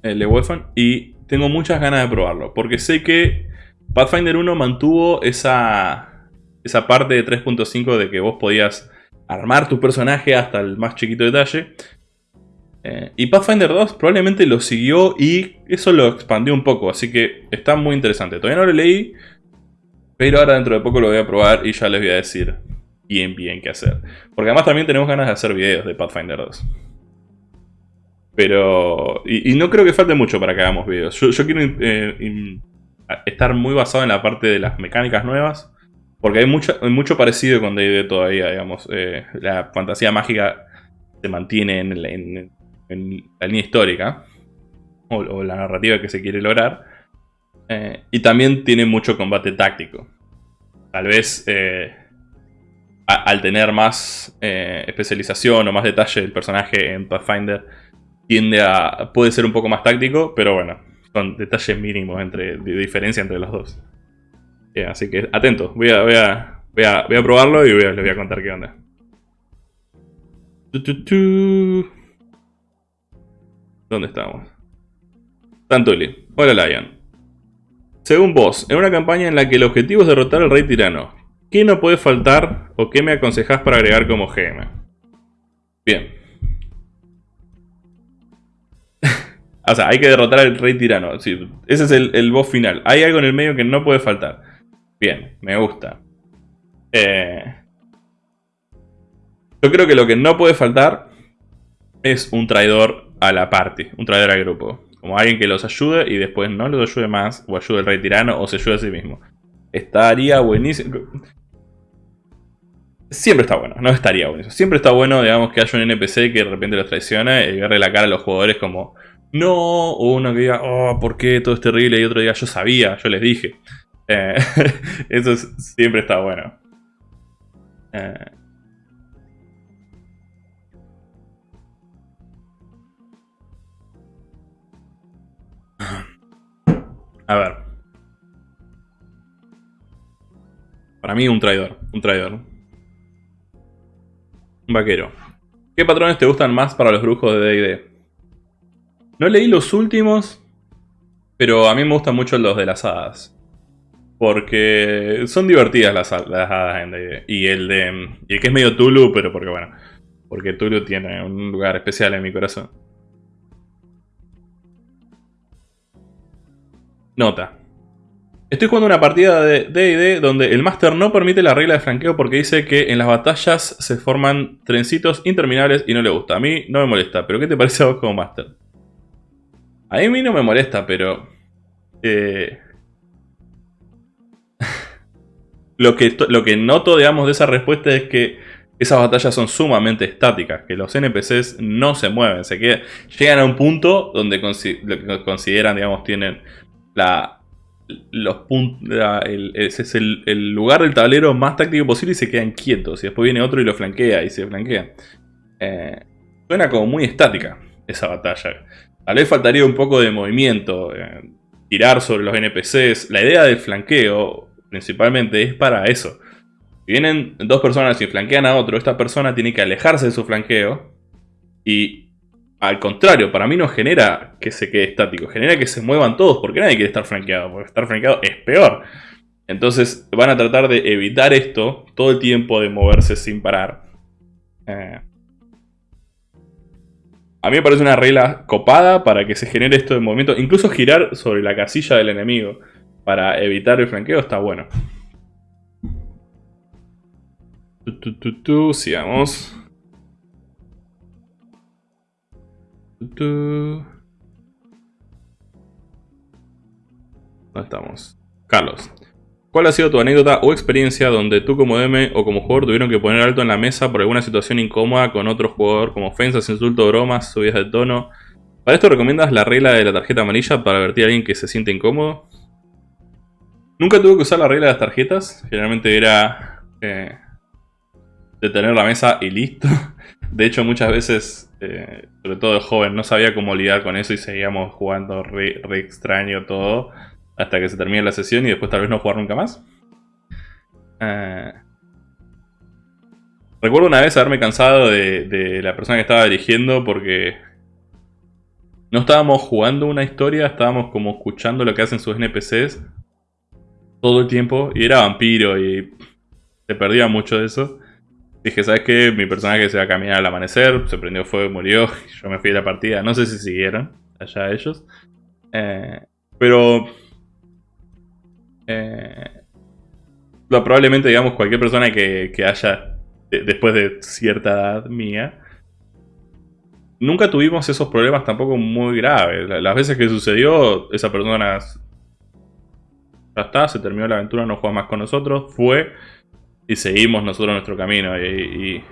Eh, Lee Wolfman. Y tengo muchas ganas de probarlo. Porque sé que Pathfinder 1 mantuvo esa, esa parte de 3.5 de que vos podías armar tu personaje hasta el más chiquito detalle. Eh, y Pathfinder 2 probablemente lo siguió y eso lo expandió un poco, así que está muy interesante. Todavía no lo leí, pero ahora dentro de poco lo voy a probar y ya les voy a decir bien bien qué hacer. Porque además también tenemos ganas de hacer videos de Pathfinder 2. Pero... Y, no creo que falte mucho para que hagamos videos. Yo, quiero eh, estar muy basado en la parte de las mecánicas nuevas. Porque hay mucho, mucho parecido con D&D todavía, digamos. Eh, la fantasía mágica se mantiene en la línea histórica o, la narrativa que se quiere lograr. Eh, y también tiene mucho combate táctico. Tal vez eh, al tener más especialización o más detalle el personaje en Pathfinder tiende a... puede ser un poco más táctico, pero bueno, son detalles mínimos entre, de diferencia entre los dos. Así que atento, voy a, voy a, voy a, voy a probarlo y voy les voy a contar qué onda. ¿Dónde estamos? Tantuli. Hola Lion. Según vos, en una campaña en la que el objetivo es derrotar al rey tirano, ¿qué no puede faltar o qué me aconsejás para agregar como GM? Bien. o sea, hay que derrotar al rey tirano. ese es el, el, boss final. Hay algo en el medio que no puede faltar. Bien, me gusta. Eh, yo creo que lo que no puede faltar es un traidor a la party, un traidor al grupo. Como alguien que los ayude y después no los ayude más, o ayude al rey tirano, o se ayude a sí mismo. Estaría buenísimo. Siempre está bueno, no estaría bueno. Siempre está bueno, digamos, que haya un NPC que de repente los traiciona y verle la cara a los jugadores como no, o uno que diga, oh, ¿por qué todo es terrible? Y otro diga, yo sabía, yo les dije. Eh, eso siempre está bueno. Eh, A ver. Para mí un traidor, un traidor. Un vaquero. ¿Qué patrones te gustan más para los brujos de D&D? No leí los últimos, pero a mí me gustan mucho los de las hadas. Porque son divertidas las, hadas en. Y el de... Y el que es medio Tulu, pero porque bueno... Porque Tulu tiene un lugar especial en mi corazón. Nota. Estoy jugando una partida de D&D donde el máster no permite la regla de franqueo porque dice que en las batallas se forman trencitos interminables y no le gusta. A mí no me molesta, pero ¿qué te parece a vos como máster? A mí no me molesta, pero... Eh, lo, que, lo que noto, digamos, de esa respuesta es que esas batallas son sumamente estáticas, que los NPCs no se mueven, se quedan, llegan a un punto donde consideran, digamos, tienen la, los puntos, ese es el, lugar del tablero más táctico posible y se quedan quietos. Y después viene otro y lo flanquea y se flanquea. Eh, suena como muy estática esa batalla. Tal vez faltaría un poco de movimiento, eh, tirar sobre los NPCs. La idea del flanqueo principalmente es para eso. Si vienen dos personas y flanquean a otro, esta persona tiene que alejarse de su flanqueo y al contrario, para mí no genera que se quede estático, genera que se muevan todos, porque nadie quiere estar franqueado, porque estar franqueado es peor. Entonces van a tratar de evitar esto todo el tiempo de moverse sin parar. Eh, a mí me parece una regla copada para que se genere esto de movimiento. Incluso girar sobre la casilla del enemigo para evitar el franqueo está bueno. sigamos. ¿Dónde estamos? Carlos. ¿Cuál ha sido tu anécdota o experiencia donde tú como DM o como jugador tuvieron que poner alto en la mesa por alguna situación incómoda con otro jugador como ofensas, insultos, bromas, subidas de tono? ¿Para esto recomiendas la regla de la tarjeta amarilla para advertir a alguien que se siente incómodo? Nunca tuve que usar la regla de las tarjetas. Generalmente era eh, detener la mesa y listo. De hecho, muchas veces eh, sobre todo de joven, no sabía cómo lidiar con eso y seguíamos jugando re, extraño todo hasta que se termine la sesión y después tal vez no jugar nunca más. Eh, recuerdo una vez haberme cansado de, la persona que estaba dirigiendo porque no estábamos jugando una historia, estábamos como escuchando lo que hacen sus NPCs todo el tiempo y era vampiro y se perdía mucho de eso. Dije, ¿sabes qué? Mi personaje se va a caminar al amanecer, se prendió fuego murió. Yo me fui de la partida. No sé si siguieron allá ellos. Eh, pero... Eh, probablemente, digamos, cualquier persona que, haya, después de cierta edad mía, nunca tuvimos esos problemas tampoco muy graves. Las veces que sucedió, esa persona ya está, se terminó la aventura, no juega más con nosotros, fue y seguimos nosotros nuestro camino. Y,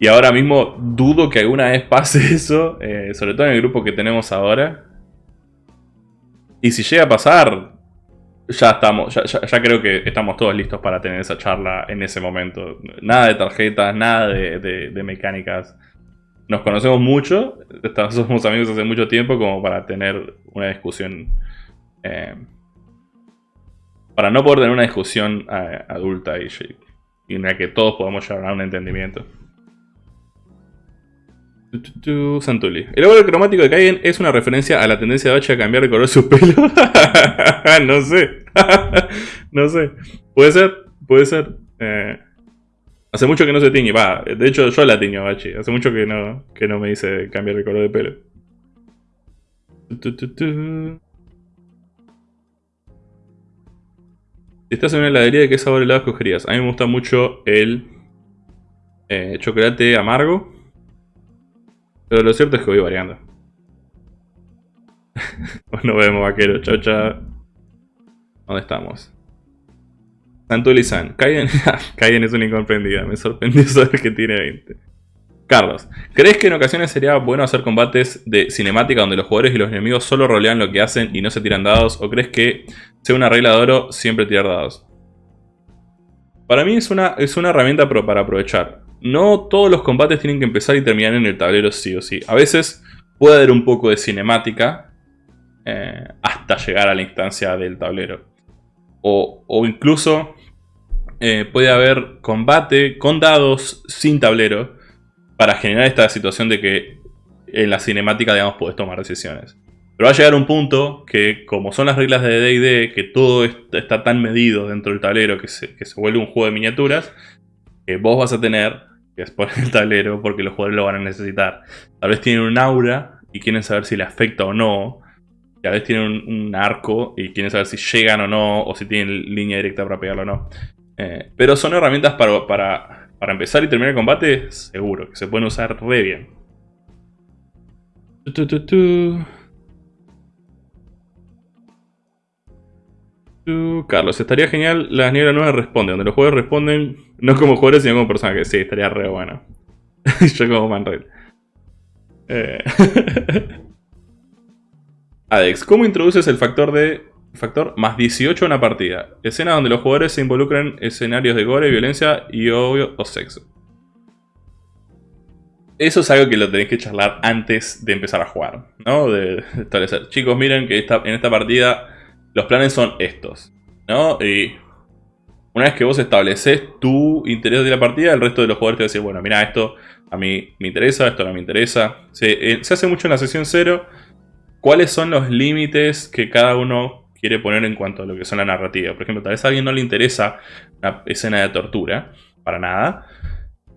Y ahora mismo dudo que alguna vez pase eso, eh, sobre todo en el grupo que tenemos ahora. Y si llega a pasar, ya estamos, ya, creo que estamos todos listos para tener esa charla en ese momento. Nada de tarjetas, nada de, mecánicas. Nos conocemos mucho, somos amigos hace mucho tiempo como para tener una discusión. Eh, para no poder tener una discusión eh, adulta y, y en la que todos podamos llegar a un entendimiento. Santuli. El árbol cromático de Kaiden es una referencia a la tendencia de Bachi a cambiar de color su pelo. no sé. no sé. Puede ser, puede ser. Eh, hace mucho que no se tiñe. Va, de hecho yo la tiño Bachi. Hace mucho que no, que no me dice cambiar de color de pelo. Si estás en una heladería, ¿de qué sabor helado escogerías? A mí me gusta mucho el eh, chocolate amargo. Pero lo cierto es que voy variando. Nos vemos, vaquero. Chao. ¿Dónde estamos? Santuli-san. Kaiden, es una incomprendida. Me sorprendió saber que tiene 20. Carlos, ¿crees que en ocasiones sería bueno hacer combates de cinemática donde los jugadores y los enemigos solo rolean lo que hacen y no se tiran dados? ¿O crees que sea una regla de oro siempre tirar dados? Para mí es una, es una herramienta para aprovechar no todos los combates tienen que empezar y terminar en el tablero sí o sí. A veces puede haber un poco de cinemática eh, hasta llegar a la instancia del tablero. O, incluso eh, puede haber combate con dados sin tablero para generar esta situación de que en la cinemática, digamos, puedes tomar decisiones. Pero va a llegar un punto que, como son las reglas de D&D, que todo está tan medido dentro del tablero que se, vuelve un juego de miniaturas, que vos vas a tener que es por el tablero, porque los jugadores lo van a necesitar. Tal vez tienen un aura y quieren saber si le afecta o no. Tal vez tienen un, arco y quieren saber si llegan o no, o si tienen línea directa para pegarlo o no. Eh, pero son herramientas para, para, para, empezar y terminar el combate, seguro, que se pueden usar re bien. Carlos, estaría genial las nieblas nuevas responden, donde los jugadores responden no como jugadores sino como personajes. Sí, estaría re bueno. Yo como Manred. Eh. Adex, ¿cómo introduces el factor de factor más 18 en una partida? Escena donde los jugadores se involucran en escenarios de gore, violencia y obvio o sexo. Eso es algo que lo tenéis que charlar antes de empezar a jugar, ¿no? De establecer. Chicos, miren que en esta partida los planes son estos, ¿no? Y una vez que vos estableces tu interés de la partida, el resto de los jugadores te va bueno, mira, esto a mí me interesa, esto no me interesa. Se, eh, hace mucho en la sesión 0. ¿Cuáles son los límites que cada uno quiere poner en cuanto a lo que son la narrativa? Por ejemplo, tal vez a alguien no le interesa una escena de tortura, para nada,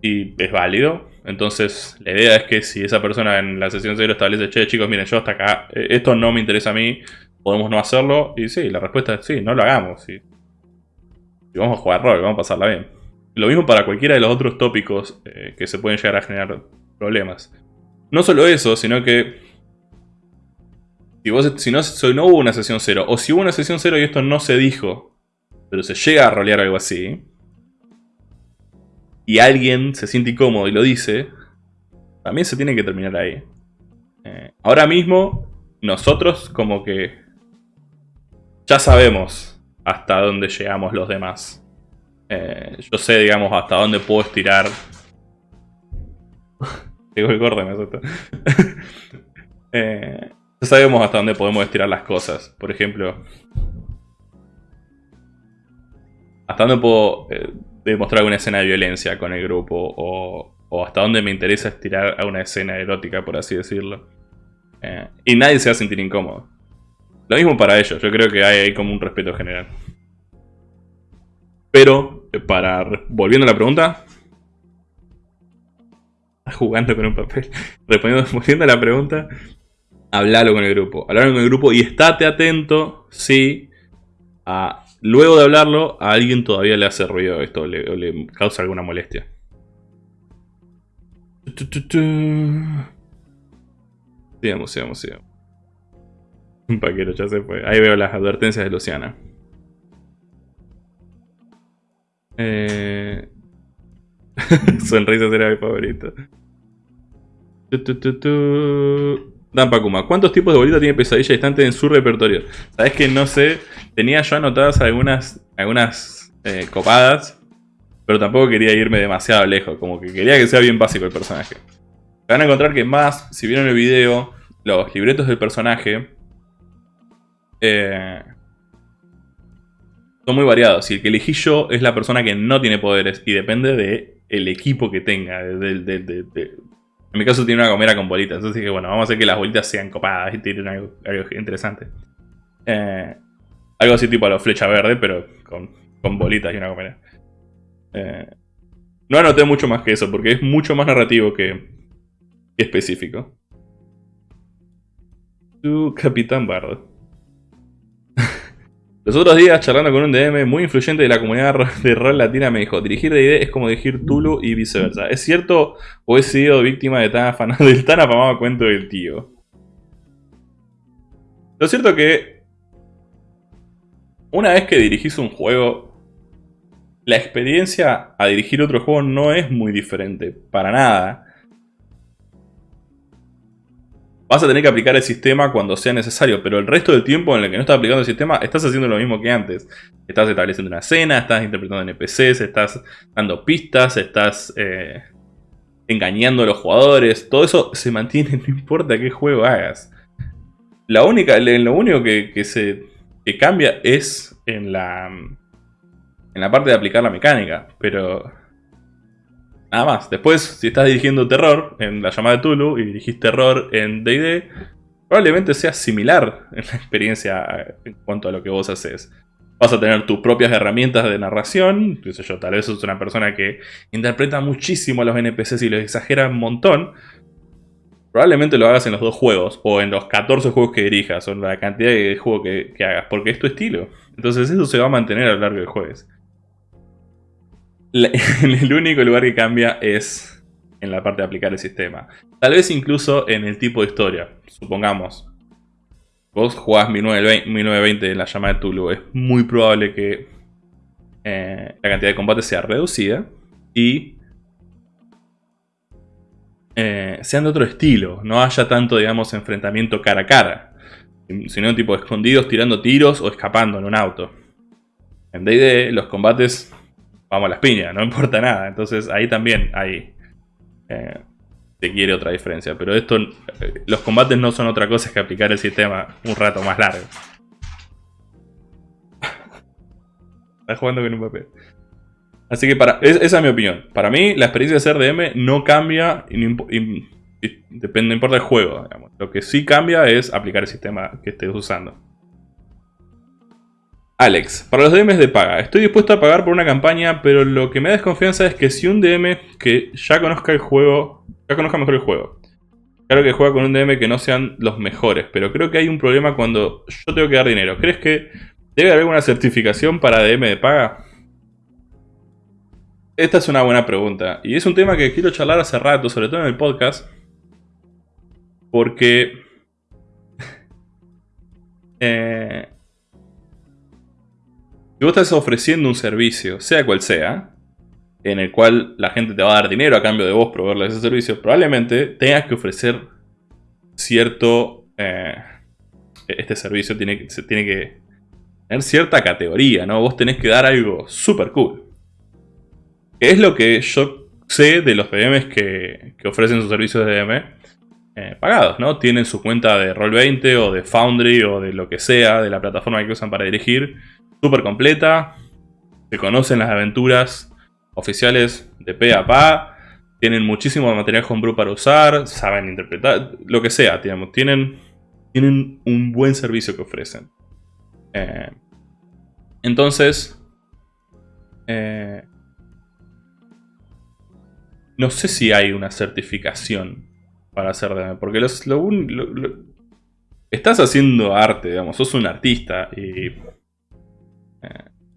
y es válido. Entonces, la idea es que si esa persona en la sesión 0 establece, che, chicos, miren, yo hasta acá, eh, esto no me interesa a mí, podemos no hacerlo. Y sí, la respuesta es sí, no lo hagamos. Y, vamos a jugar rol, vamos a pasarla bien. Lo mismo para cualquiera de los otros tópicos eh, que se pueden llegar a generar problemas. No solo eso, sino que si, vos, si no, hubo una sesión cero, o si hubo una sesión cero y esto no se dijo, pero se llega a rolear algo así, y alguien se siente incómodo y lo dice, también se tiene que terminar ahí. Eh, ahora mismo, nosotros como que ya sabemos hasta dónde llegamos los demás. Eh, yo sé, digamos, hasta dónde puedo estirar. Llegó el corte, me eh, ya sabemos hasta dónde podemos estirar las cosas. Por ejemplo, hasta dónde puedo eh, demostrar alguna escena de violencia con el grupo. O, o, hasta dónde me interesa estirar a una escena erótica, por así decirlo. y nadie se va a sentir incómodo. Lo mismo para ellos, yo creo que hay ahí como un respeto general. Pero, para... Volviendo a la pregunta... Jugando con un papel. Respondiendo, volviendo a la pregunta... Hablalo con el grupo. Hablalo con el grupo y estate atento si... A, luego de hablarlo, a alguien todavía le hace ruido esto o le, causa alguna molestia. Sigamos, sigamos, sigamos. Un ya se fue. Ahí veo las advertencias de Luciana. Eh... Sonrisa será mi favorito. Dan Pakuma, ¿cuántos tipos de bolita tiene Pesadilla Distante en su repertorio? Sabes que no sé, tenía yo anotadas algunas, algunas eh, copadas, pero tampoco quería irme demasiado lejos, como que quería que sea bien básico el personaje. Van a encontrar que más, si vieron el video, los libretos del personaje eh, son muy variados. Y el que elegí yo es la persona que no tiene poderes y depende del equipo que tenga, en mi caso tiene una gomera con bolitas, entonces dije, bueno, vamos a hacer que las bolitas sean copadas y tienen algo, interesante. Eh, algo así tipo a la flecha verde, pero con, bolitas y una gomera. Eh, no anoté mucho más que eso, porque es mucho más narrativo que, específico. Tu Capitán Bardo. Los otros días, charlando con un DM muy influyente de la comunidad de rol latina, me dijo, dirigir D&D es como dirigir Tulu y viceversa. ¿Es cierto o he sido víctima de tan del tan afamado cuento del tío? Lo cierto que una vez que dirigís un juego, la experiencia a dirigir otro juego no es muy diferente, para nada. Vas a tener que aplicar el sistema cuando sea necesario, pero el resto del tiempo en el que no estás aplicando el sistema, estás haciendo lo mismo que antes. Estás estableciendo una escena, estás interpretando NPCs, estás dando pistas, estás eh, engañando a los jugadores. Todo eso se mantiene, no importa qué juego hagas. La única, lo único que, se cambia es en la, en la parte de aplicar la mecánica, pero Nada más. Después, si estás dirigiendo terror en la llamada de Tulu y dirigís terror en D&D, probablemente sea similar en la experiencia en cuanto a lo que vos haces. Vas a tener tus propias herramientas de narración, qué sé yo, tal vez sos una persona que interpreta muchísimo a los NPCs y los exagera un montón. Probablemente lo hagas en los dos juegos, o en los 14 juegos que dirijas, o en la cantidad de juegos que, que hagas, porque es tu estilo. Entonces eso se va a mantener a lo largo del juego. el único lugar que cambia es en la parte de aplicar el sistema. Tal vez incluso en el tipo de historia. Supongamos, vos jugás 1920, en la llama de Tulu. Es muy probable que eh, la cantidad de combate sea reducida y eh, sean de otro estilo. No haya tanto, digamos, enfrentamiento cara a cara. Sino tipo escondidos tirando tiros o escapando en un auto. En D&D los combates vamos a las piñas, no importa nada. Entonces ahí también hay... Eh, te quiere otra diferencia. Pero esto, eh, los combates no son otra cosa que aplicar el sistema un rato más largo. Estás jugando con un papel. Así que para, esa es mi opinión. Para mí, la experiencia de ser DM no cambia depende, no importa el juego. Lo que sí cambia es aplicar el sistema que estés usando. Alex, para los DMs de paga, estoy dispuesto a pagar por una campaña, pero lo que me da desconfianza es que si un DM que ya conozca el juego, ya conozca mejor el juego, claro que juega con un DM que no sean los mejores, pero creo que hay un problema cuando yo tengo que dar dinero. ¿Crees que debe haber alguna certificación para DM de paga? Esta es una buena pregunta, y es un tema que quiero charlar hace rato, sobre todo en el podcast, porque... eh, si vos estás ofreciendo un servicio, sea cual sea, en el cual la gente te va a dar dinero a cambio de vos proveerle ese servicio, probablemente tengas que ofrecer cierto... Eh, este servicio tiene, tiene que tener cierta categoría, ¿no? Vos tenés que dar algo súper cool. Que es lo que yo sé de los DMs que, ofrecen sus servicios de DM eh, pagados, ¿no? Tienen su cuenta de Roll20 o de Foundry o de lo que sea, de la plataforma que usan para dirigir súper completa. Se conocen las aventuras oficiales de pe a pa. Tienen muchísimo material homebrew para usar. Saben interpretar. Lo que sea, digamos. Tienen, tienen un buen servicio que ofrecen. Eh, entonces... Eh, no sé si hay una certificación para hacer DM. Porque estás haciendo arte, digamos. Sos un artista y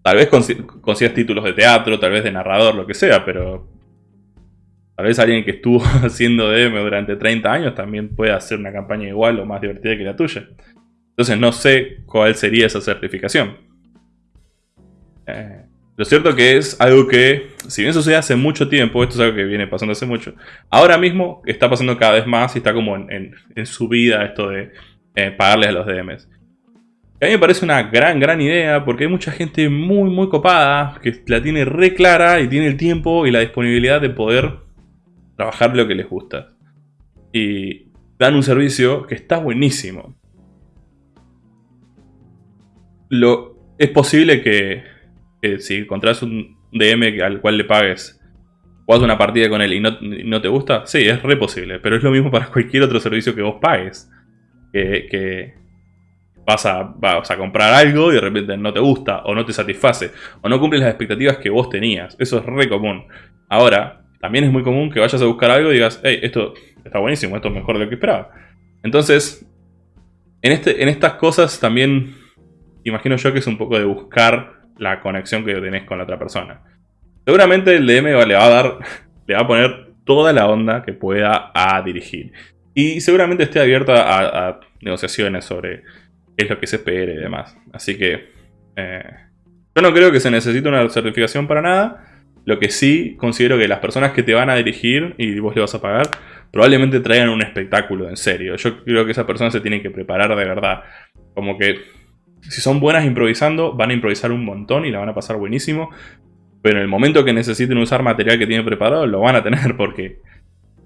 tal vez consigas títulos de teatro, tal vez de narrador, lo que sea, pero tal vez alguien que estuvo haciendo DM durante 30 años también puede hacer una campaña igual o más divertida que la tuya. Entonces no sé cuál sería esa certificación. Eh, Lo cierto que es algo que, si bien sucede hace mucho tiempo, esto es algo que viene pasando hace mucho, ahora mismo está pasando cada vez más y está como en, su vida esto de eh, pagarles a los DMs. A mí me parece una gran, gran idea porque hay mucha gente muy, muy copada que la tiene re clara y tiene el tiempo y la disponibilidad de poder trabajar lo que les gusta. Y dan un servicio que está buenísimo. Lo, es posible que, si encontrás un DM al cual le pagues o una partida con él y no, te gusta, sí, es re posible. Pero es lo mismo para cualquier otro servicio que vos pagues. que vas a, a comprar algo y de repente no te gusta o no te satisface o no cumples las expectativas que vos tenías. Eso es re común. Ahora, también es muy común que vayas a buscar algo y digas, hey, esto está buenísimo, esto es mejor de lo que esperaba. Entonces, en, este, en estas cosas también imagino yo que es un poco de buscar la conexión que tenés con la otra persona. Seguramente el DM le va a dar, le va a poner toda la onda que pueda a dirigir. Y seguramente esté abierto a negociaciones sobre es lo que se espera y demás. Así que eh, yo no creo que se necesite una certificación para nada. Lo que sí considero que las personas que te van a dirigir y vos le vas a pagar, probablemente traigan un espectáculo en serio. Yo creo que esa persona se tiene que preparar de verdad. Como que si son buenas improvisando, van a improvisar un montón y la van a pasar buenísimo. Pero en el momento que necesiten usar material que tienen preparado, lo van a tener porque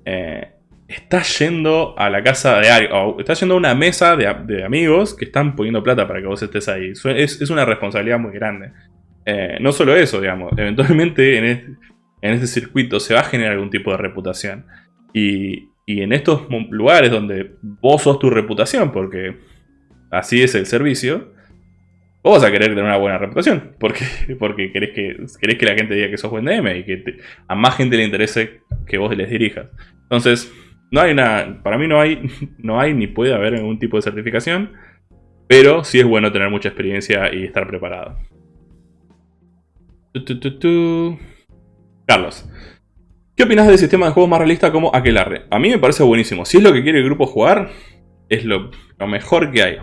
eh, estás yendo a la casa de alguien, o estás yendo a una mesa de, amigos que están poniendo plata para que vos estés ahí. Es, una responsabilidad muy grande. Eh, no solo eso, digamos, eventualmente en este, en este, circuito se va a generar algún tipo de reputación. Y, en estos lugares donde vos sos tu reputación, porque así es el servicio, vos vas a querer tener una buena reputación. Porque, porque querés, que, querés que la gente diga que sos buen DM y que a más gente le interese que vos les dirijas. Entonces, no hay una, para mí no hay, no hay ni puede haber ningún tipo de certificación, pero sí es bueno tener mucha experiencia y estar preparado. Carlos, ¿qué opinas del sistema de juego más realista como Aquelarre? A mí me parece buenísimo. Si es lo que quiere el grupo jugar, es lo, mejor que hay.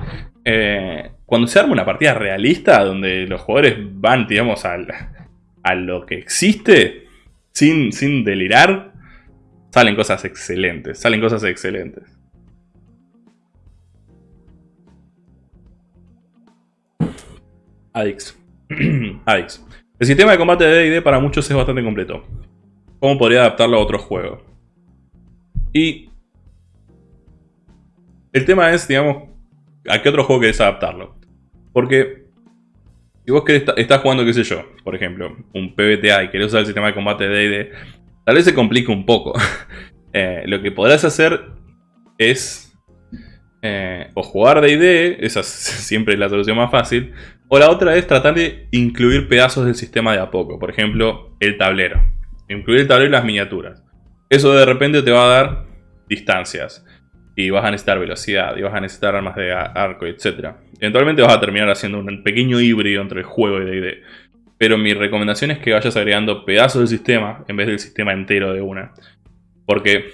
Eh, cuando se arma una partida realista, donde los jugadores van, digamos, a lo que existe, sin, sin delirar, Salen cosas excelentes, salen cosas excelentes. Adix. Adix. El sistema de combate de D&D para muchos es bastante completo. ¿Cómo podría adaptarlo a otro juego? Y... El tema es, digamos, ¿a qué otro juego querés adaptarlo? Porque... Si vos querés, estás jugando, qué sé yo, por ejemplo, un PBTA y querés usar el sistema de combate de D&D Tal vez se complique un poco. Eh, lo que podrás hacer es eh, o jugar D&D, esa es siempre la solución más fácil, o la otra es tratar de incluir pedazos del sistema de a poco, por ejemplo, el tablero. Incluir el tablero y las miniaturas. Eso de repente te va a dar distancias, y vas a necesitar velocidad, y vas a necesitar armas de arco, etc. Eventualmente vas a terminar haciendo un pequeño híbrido entre el juego y D&D. Pero mi recomendación es que vayas agregando pedazos del sistema en vez del sistema entero de una. Porque,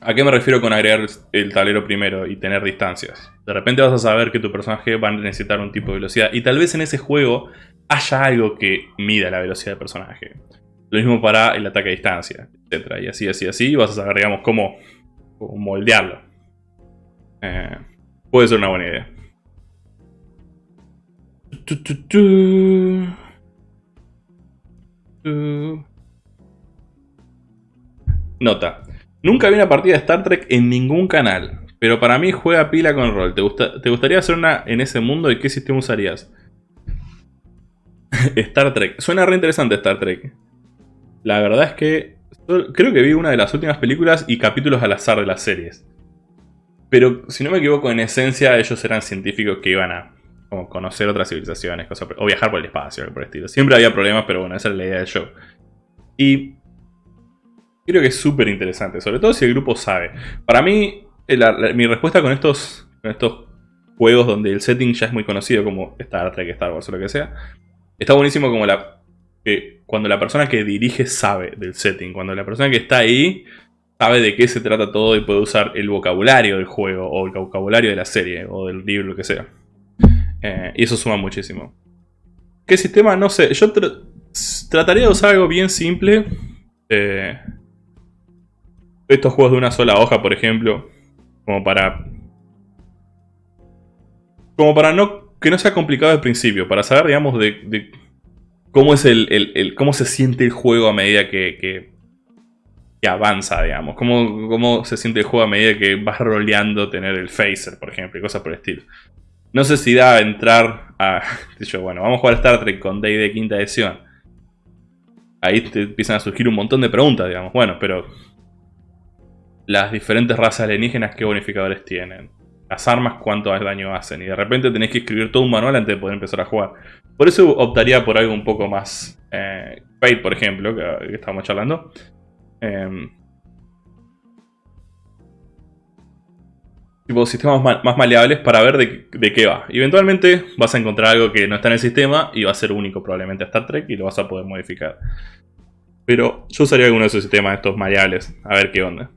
¿a qué me refiero con agregar el tablero primero y tener distancias? De repente vas a saber que tu personaje va a necesitar un tipo de velocidad y tal vez en ese juego haya algo que mida la velocidad del personaje. Lo mismo para el ataque a distancia, etc. Y así, así, así, vas a saber, digamos, cómo, moldearlo. Eh, puede ser una buena idea. Nota. Nunca vi una partida de Star Trek en ningún canal. Pero para mí juega pila con rol. ¿Te, ¿Te gustaría hacer una en ese mundo y qué sistema usarías? Star Trek. Suena re interesante Star Trek. La verdad es que creo que vi una de las últimas películas y capítulos al azar de las series. Pero si no me equivoco, en esencia ellos eran científicos que iban a como conocer otras civilizaciones, o viajar por el espacio, por el estilo. Siempre había problemas, pero bueno, esa es la idea del show. Y creo que es súper interesante, sobre todo si el grupo sabe. Para mí, mi respuesta con estos, estos juegos donde el setting ya es muy conocido, como Star Trek, Star Wars o lo que sea, está buenísimo como la cuando la persona que dirige sabe del setting, cuando la persona que está ahí sabe de qué se trata todo y puede usar el vocabulario del juego o el vocabulario de la serie o del libro, lo que sea. Eh, y eso suma muchísimo. ¿Qué sistema? No sé. Yo trataría de usar algo bien simple. Eh, estos juegos de una sola hoja, por ejemplo. Como para... Como para no que no sea complicado al principio. Para saber, digamos, de, cómo es el, cómo se siente el juego a medida que, que, avanza, digamos. Cómo, cómo se siente el juego a medida que vas roleando tener el phaser, por ejemplo, y cosas por el estilo. No sé si da a entrar a... Yo, bueno, vamos a jugar Star Trek con Day de quinta edición. Ahí te empiezan a surgir un montón de preguntas, digamos. Bueno, pero... Las diferentes razas alienígenas, ¿qué bonificadores tienen? Las armas, ¿cuánto daño hacen? Y de repente tenés que escribir todo un manual antes de poder empezar a jugar. Por eso optaría por algo un poco más... Eh, Fate, por ejemplo, que, que estábamos charlando. Eh, tipo sistemas más maleables para ver de, qué va. Eventualmente vas a encontrar algo que no está en el sistema y va a ser único probablemente a Star Trek y lo vas a poder modificar. Pero yo usaría alguno de esos sistemas estos maleables, a ver qué onda.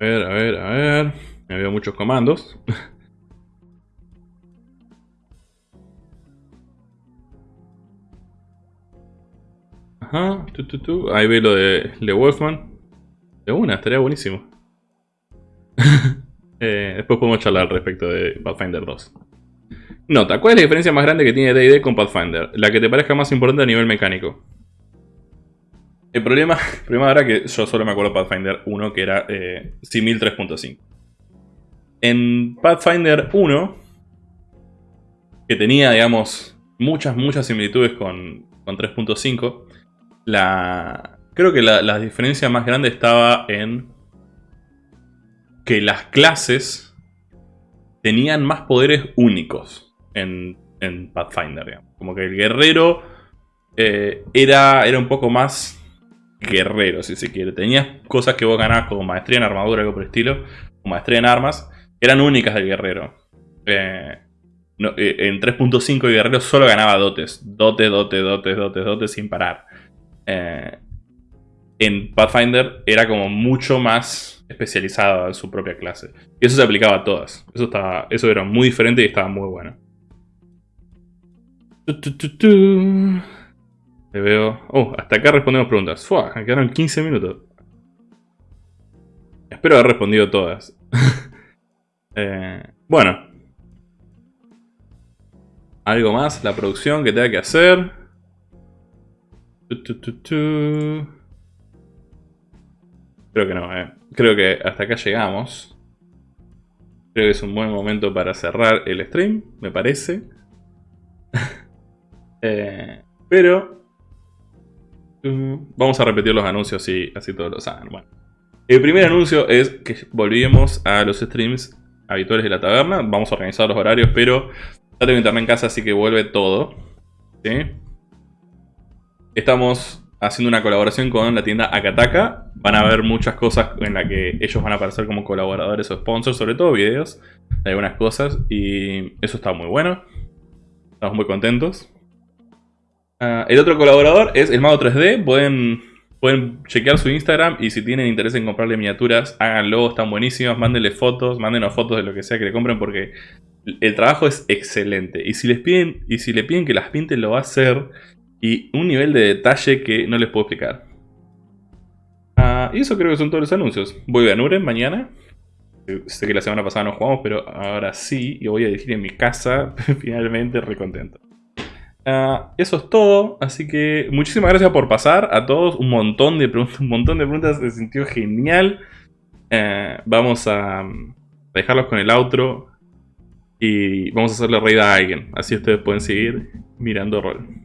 A ver, a ver, a ver. Me veo muchos comandos. Ajá, Ahí ve lo de, Wolfman. De una, estaría buenísimo. Eh, después podemos charlar respecto de Pathfinder 2. Nota, ¿cuál es la diferencia más grande que tiene D&D con Pathfinder? La que te parezca más importante a nivel mecánico. El problema, problema era que yo solo me acuerdo de Pathfinder 1, que era eh, Simil 3.5. En Pathfinder 1, que tenía, digamos, muchas, muchas similitudes con, con 3.5, la, creo que la, diferencia más grande estaba en que las clases tenían más poderes únicos en, Pathfinder. Como que el guerrero eh, era, era un poco más guerrero, si se quiere. Tenías cosas que vos ganabas como maestría en armadura, algo por el estilo, o maestría en armas, eran únicas del guerrero. Eh, eh, en 3.5 el guerrero solo ganaba dotes. Dote, dote, dotes, dotes, dotes sin parar. Eh, en Pathfinder era como mucho más especializado en su propia clase. Y eso se aplicaba a todas. Eso, estaba, eso era muy diferente y estaba muy bueno. Le veo... Oh, hasta acá respondemos preguntas. Fua, quedaron 15 minutos. Espero haber respondido todas. Eh, bueno. ¿Algo más? La producción que tenga que hacer. Creo que no, eh. Creo que hasta acá llegamos. Creo que es un buen momento para cerrar el stream, me parece. Eh, pero... Uh, vamos a repetir los anuncios y así todos lo saben. Bueno. El primer anuncio es que volvimos a los streams habituales de la taberna. Vamos a organizar los horarios, pero ya tengo internet en casa, así que vuelve todo. ¿Sí? Estamos haciendo una colaboración con la tienda Akataka. Van a ver muchas cosas en las que ellos van a aparecer como colaboradores o sponsors, sobre todo videos de algunas cosas. Y eso está muy bueno. Estamos muy contentos. Ah, el otro colaborador es el Mago 3D. Pueden, pueden chequear su Instagram y si tienen interés en comprarle miniaturas, háganlo, están buenísimas. Mándenle fotos, mándenos fotos de lo que sea que le compren porque el trabajo es excelente. Y si les piden, y si le piden que las pinten, lo va a hacer y un nivel de detalle que no les puedo explicar. Ah, y eso creo que son todos los anuncios. Voy a Nuren mañana. Sé que la semana pasada no jugamos, pero ahora sí. Y voy a dirigir en mi casa. Finalmente, recontento. Ah, eso es todo. Así que muchísimas gracias por pasar a todos. Un montón de preguntas. Un montón de preguntas. Se sintió genial. Eh, vamos a dejarlos con el outro. Y vamos a hacerle raid a alguien. Así ustedes pueden seguir mirando rol.